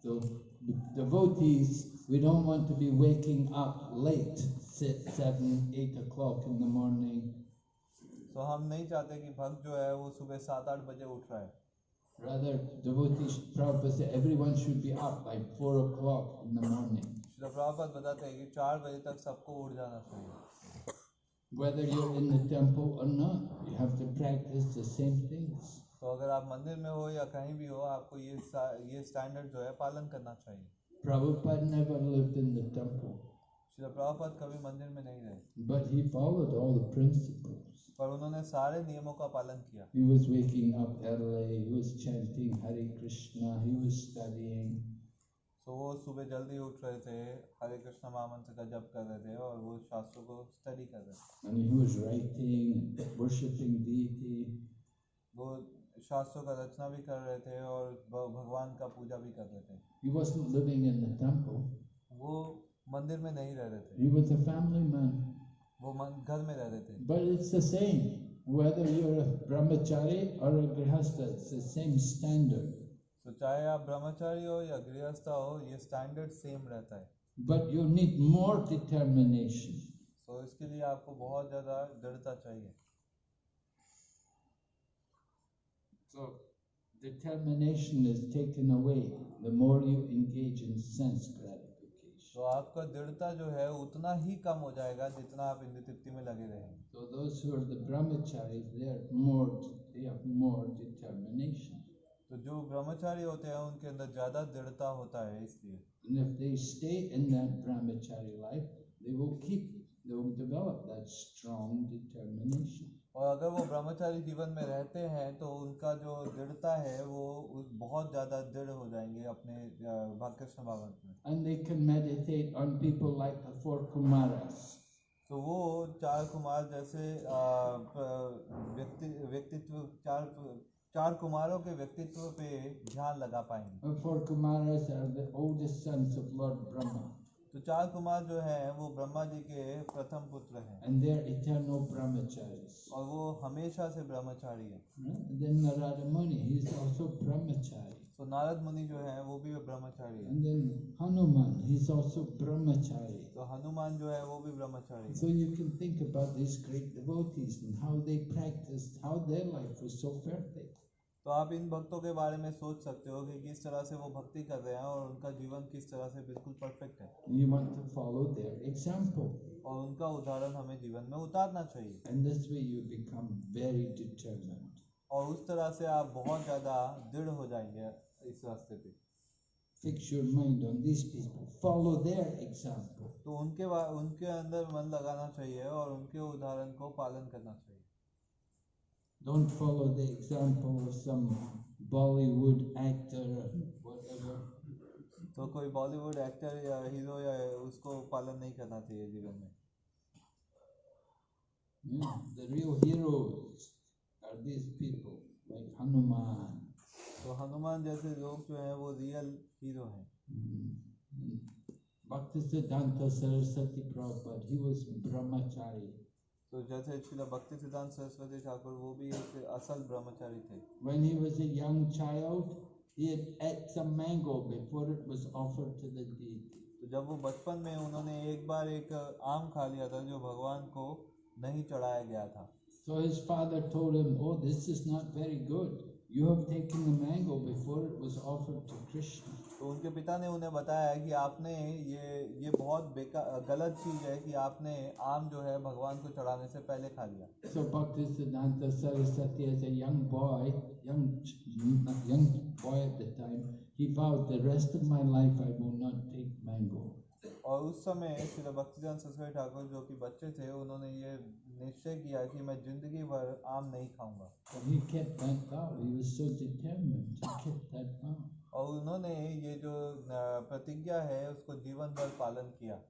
So devotees, we don't want to be waking up late, six, seven, eight o'clock in the morning. तो हम नहीं चाहते कि भक्त जो है वो सुबह सात आठ बजे उठ रहा है Rather, devotees, Prabhupada said everyone should be up by four o'clock in the morning. Srila Prabhupada बताते हैं कि चार बजे तक सबको उठ जाना चाहिए Whether you're in the temple or not, you have to practice the same things. तो अगर आप मंदिर में हो या कहीं भी हो आपको ये ये स्टैंडर्ड जो है पालन करना चाहिए Prabhupada never lived in the temple, Srila Prabhupada कभी मंदिर में नहीं रहे but he followed all the principles. पर उन्होंने सारे नियमों का पालन किया He was waking up early, he was chanting Hare Krishna, he was studying. तो वो सुबह जल्दी उठ रहे थे हरे कृष्ण महामंत्र का जप कर रहे थे और वो शास्त्रों को स्टडी कर रहे थे And he was writing, worshipping deity. वो शास्त्रों का रचना भी कर रहे थे और भगवान का पूजा भी कर रहे थे He wasn't living in the temple. वो मंदिर में नहीं रह रहे थे He was a family man. वो घर में रह रहे थे But it's the same. Whether you're a brahmachari or a grihastha, it's the same standard. तो चाहे आप ब्रह्मचारी हो या गृहस्थ हो ये स्टैंडर्ड सेम रहता है But you need more determination. तो इसके लिए आपको बहुत ज़्यादा दृढ़ता चाहिए So determination is taken away the more you engage in sense gratification. तो आपका दृढ़ता जो है उतना ही कम हो जाएगा जितना आप इंद्र तृप्ति में लगे रहेंगे So those who are the brahmacharis, they are more, they have more determination. तो जो ब्रह्मचारी होते हैं उनके अंदर ज़्यादा दृढ़ता होता है इसलिए And if they stay in that brahmachari life, they will keep, they will develop that strong determination. और अगर वो ब्रह्मचारी जीवन में रहते हैं तो उनका जो दृढ़ता है वो बहुत ज़्यादा दृढ़ हो जाएँगे अपने कृष्ण भागवत में। And they can meditate on people like the four Kumaras. तो वो चार कुमार जैसे व्यक्ति व्यक्तित्व चार चार कुमारों के व्यक्तित्व पे ध्यान लगा पाएँगे। The four Kumaras are the oldest sons of Lord Brahma, तो चार कुमार जो हैं वो ब्रह्मा जी के प्रथम पुत्र हैं and they are eternal brahmacharis. और वो हमेशा से ब्रह्मचारी हैं Right? And then Narada Muni, he is तो नारद मुनि जो हैं वो भी ब्रह्मचारी हैं And then Hanuman, he's also brahmachari. तो हनुमान जो है वो भी ब्रह्मचारी हैं So you can think about these great devotees and how they practiced, how their life was so perfect. तो आप इन भक्तों के बारे में सोच सकते हो कि किस तरह से वो भक्ति कर रहे हैं और उनका जीवन किस तरह से बिल्कुल परफेक्ट है And you want to follow their example. और उनका उदाहरण हमें जीवन में उतारना चाहिए And this way you become very determined. और उस तरह से आप बहुत ज़्यादा दृढ़ हो जाएँगे इस रास्ते पे Fix your mind on these people. Follow their example. तो उनके उनके अंदर मन लगाना चाहिए और उनके उदाहरण को पालन करना चाहिए Don't follow the example of some Bollywood actor or whatever. तो कोई बॉलीवुड एक्टर या हीरो या उसको पालन नहीं करना चाहिए जीवन में the real heroes are these people like Hanuman. तो हनुमान जैसे लोग जो हैं वो रियल हीरो हैं Mm. Bhaktisiddhanta Saraswati Prabhupada, he was brahmachari. तो जैसे श्रील भक्ति सिद्धांत सरस्वती ठाकुर वो भी एक असल ब्रह्मचारी थे When he was a young child, he had ate some mango before it was offered to the deity. तो जब वो बचपन में उन्होंने एक बार एक आम खा लिया था जो भगवान को नहीं चढ़ाया गया था So his father told him, Oh, this is not very good. You have taken the mango before it was offered to Krishna. तो उनके पिता ने उन्हें बताया कि आपने ये ये बहुत बेकार गलत चीज़ है कि आपने आम जो है भगवान को चढ़ाने से पहले खा लिया। सो और उस समय श्री भक्तिजन सरस्वती ठाकुर जो कि बच्चे थे उन्होंने ये निश्चय किया कि मैं ज़िंदगी भर आम नहीं खाऊँगा। ही और उन्होंने ये जो प्रतिज्ञा है उसको जीवन भर पालन किया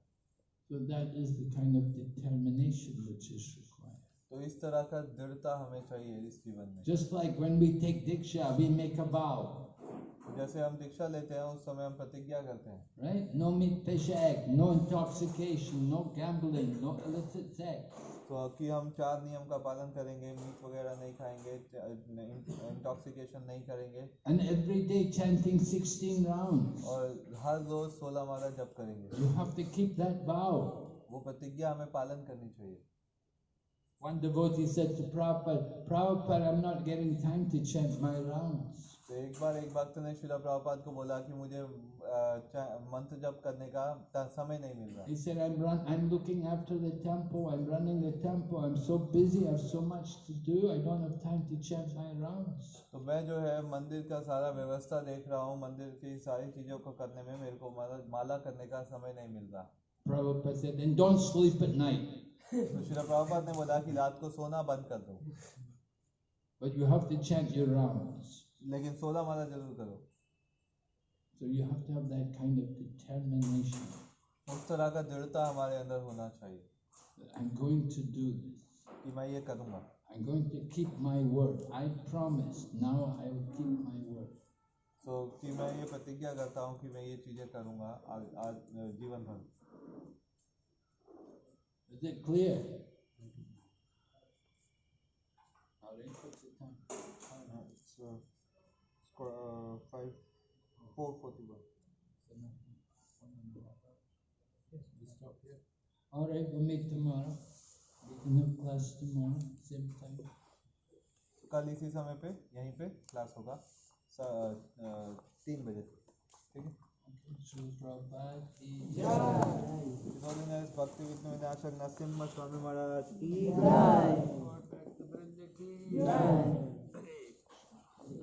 So that is the kind of determination which is required. तो इस तरह का दृढ़ता हमें चाहिए इस जीवन में Just like when we take diksha, we make a vow, जैसे हम दीक्षा लेते हैं उस समय हम प्रतिज्ञा करते हैं right? No meat, fish, egg, no intoxication, no gambling, no illicit sex. तो कि हम चार नियम का पालन करेंगे मीट वगैरह नहीं खाएँगे इंटॉक्सिकेशन नहीं करेंगे। And every day chanting 16 round और हर रोज 16 माला जप करेंगे। You have to keep that vow वो प्रतिज्ञा हमें पालन करनी चाहिए। One devotee said to proper proper I am not getting time to chant my तो एक बार एक भक्त ने शिला प्रभुपाद को बोला कि मुझे मंत्र जप करने का समय नहीं मिल रहा He said, I'm run I'm looking after the temple, I'm running the temple, I'm so busy, I have so much to do, I don't have time to chant my rounds. तो मैं जो है मंदिर का सारा व्यवस्था देख रहा हूँ मंदिर की सारी चीज़ों को करने में मेरे को माला माला करने का समय नहीं मिल रहा Prabhupada said, then don't sleep at night. तो शिला प्रभुपाद ने बोला कि रात को सोना बंद कर दो But you have to chant your rounds. लेकिन सोलह माला ज़रूर करो। So you have to that kind of determination उस तरह का दृढ़ता हमारे अंदर होना चाहिए। I am going to do this कि मैं ये करूँगा। I am going to keep my word I promise now I will keep my word so कि मैं ये प्रतिज्ञा करता हूँ कि मैं ये चीज़ें करूँगा आज आज जीवन भर। Is it clear five four forty one. All right, we'll meet tomorrow. We can have class tomorrow, same time. कल इसी समय पे यहीं पे क्लास होगा तीन बजे ठीक है नरसिम्हा स्वामी महाराज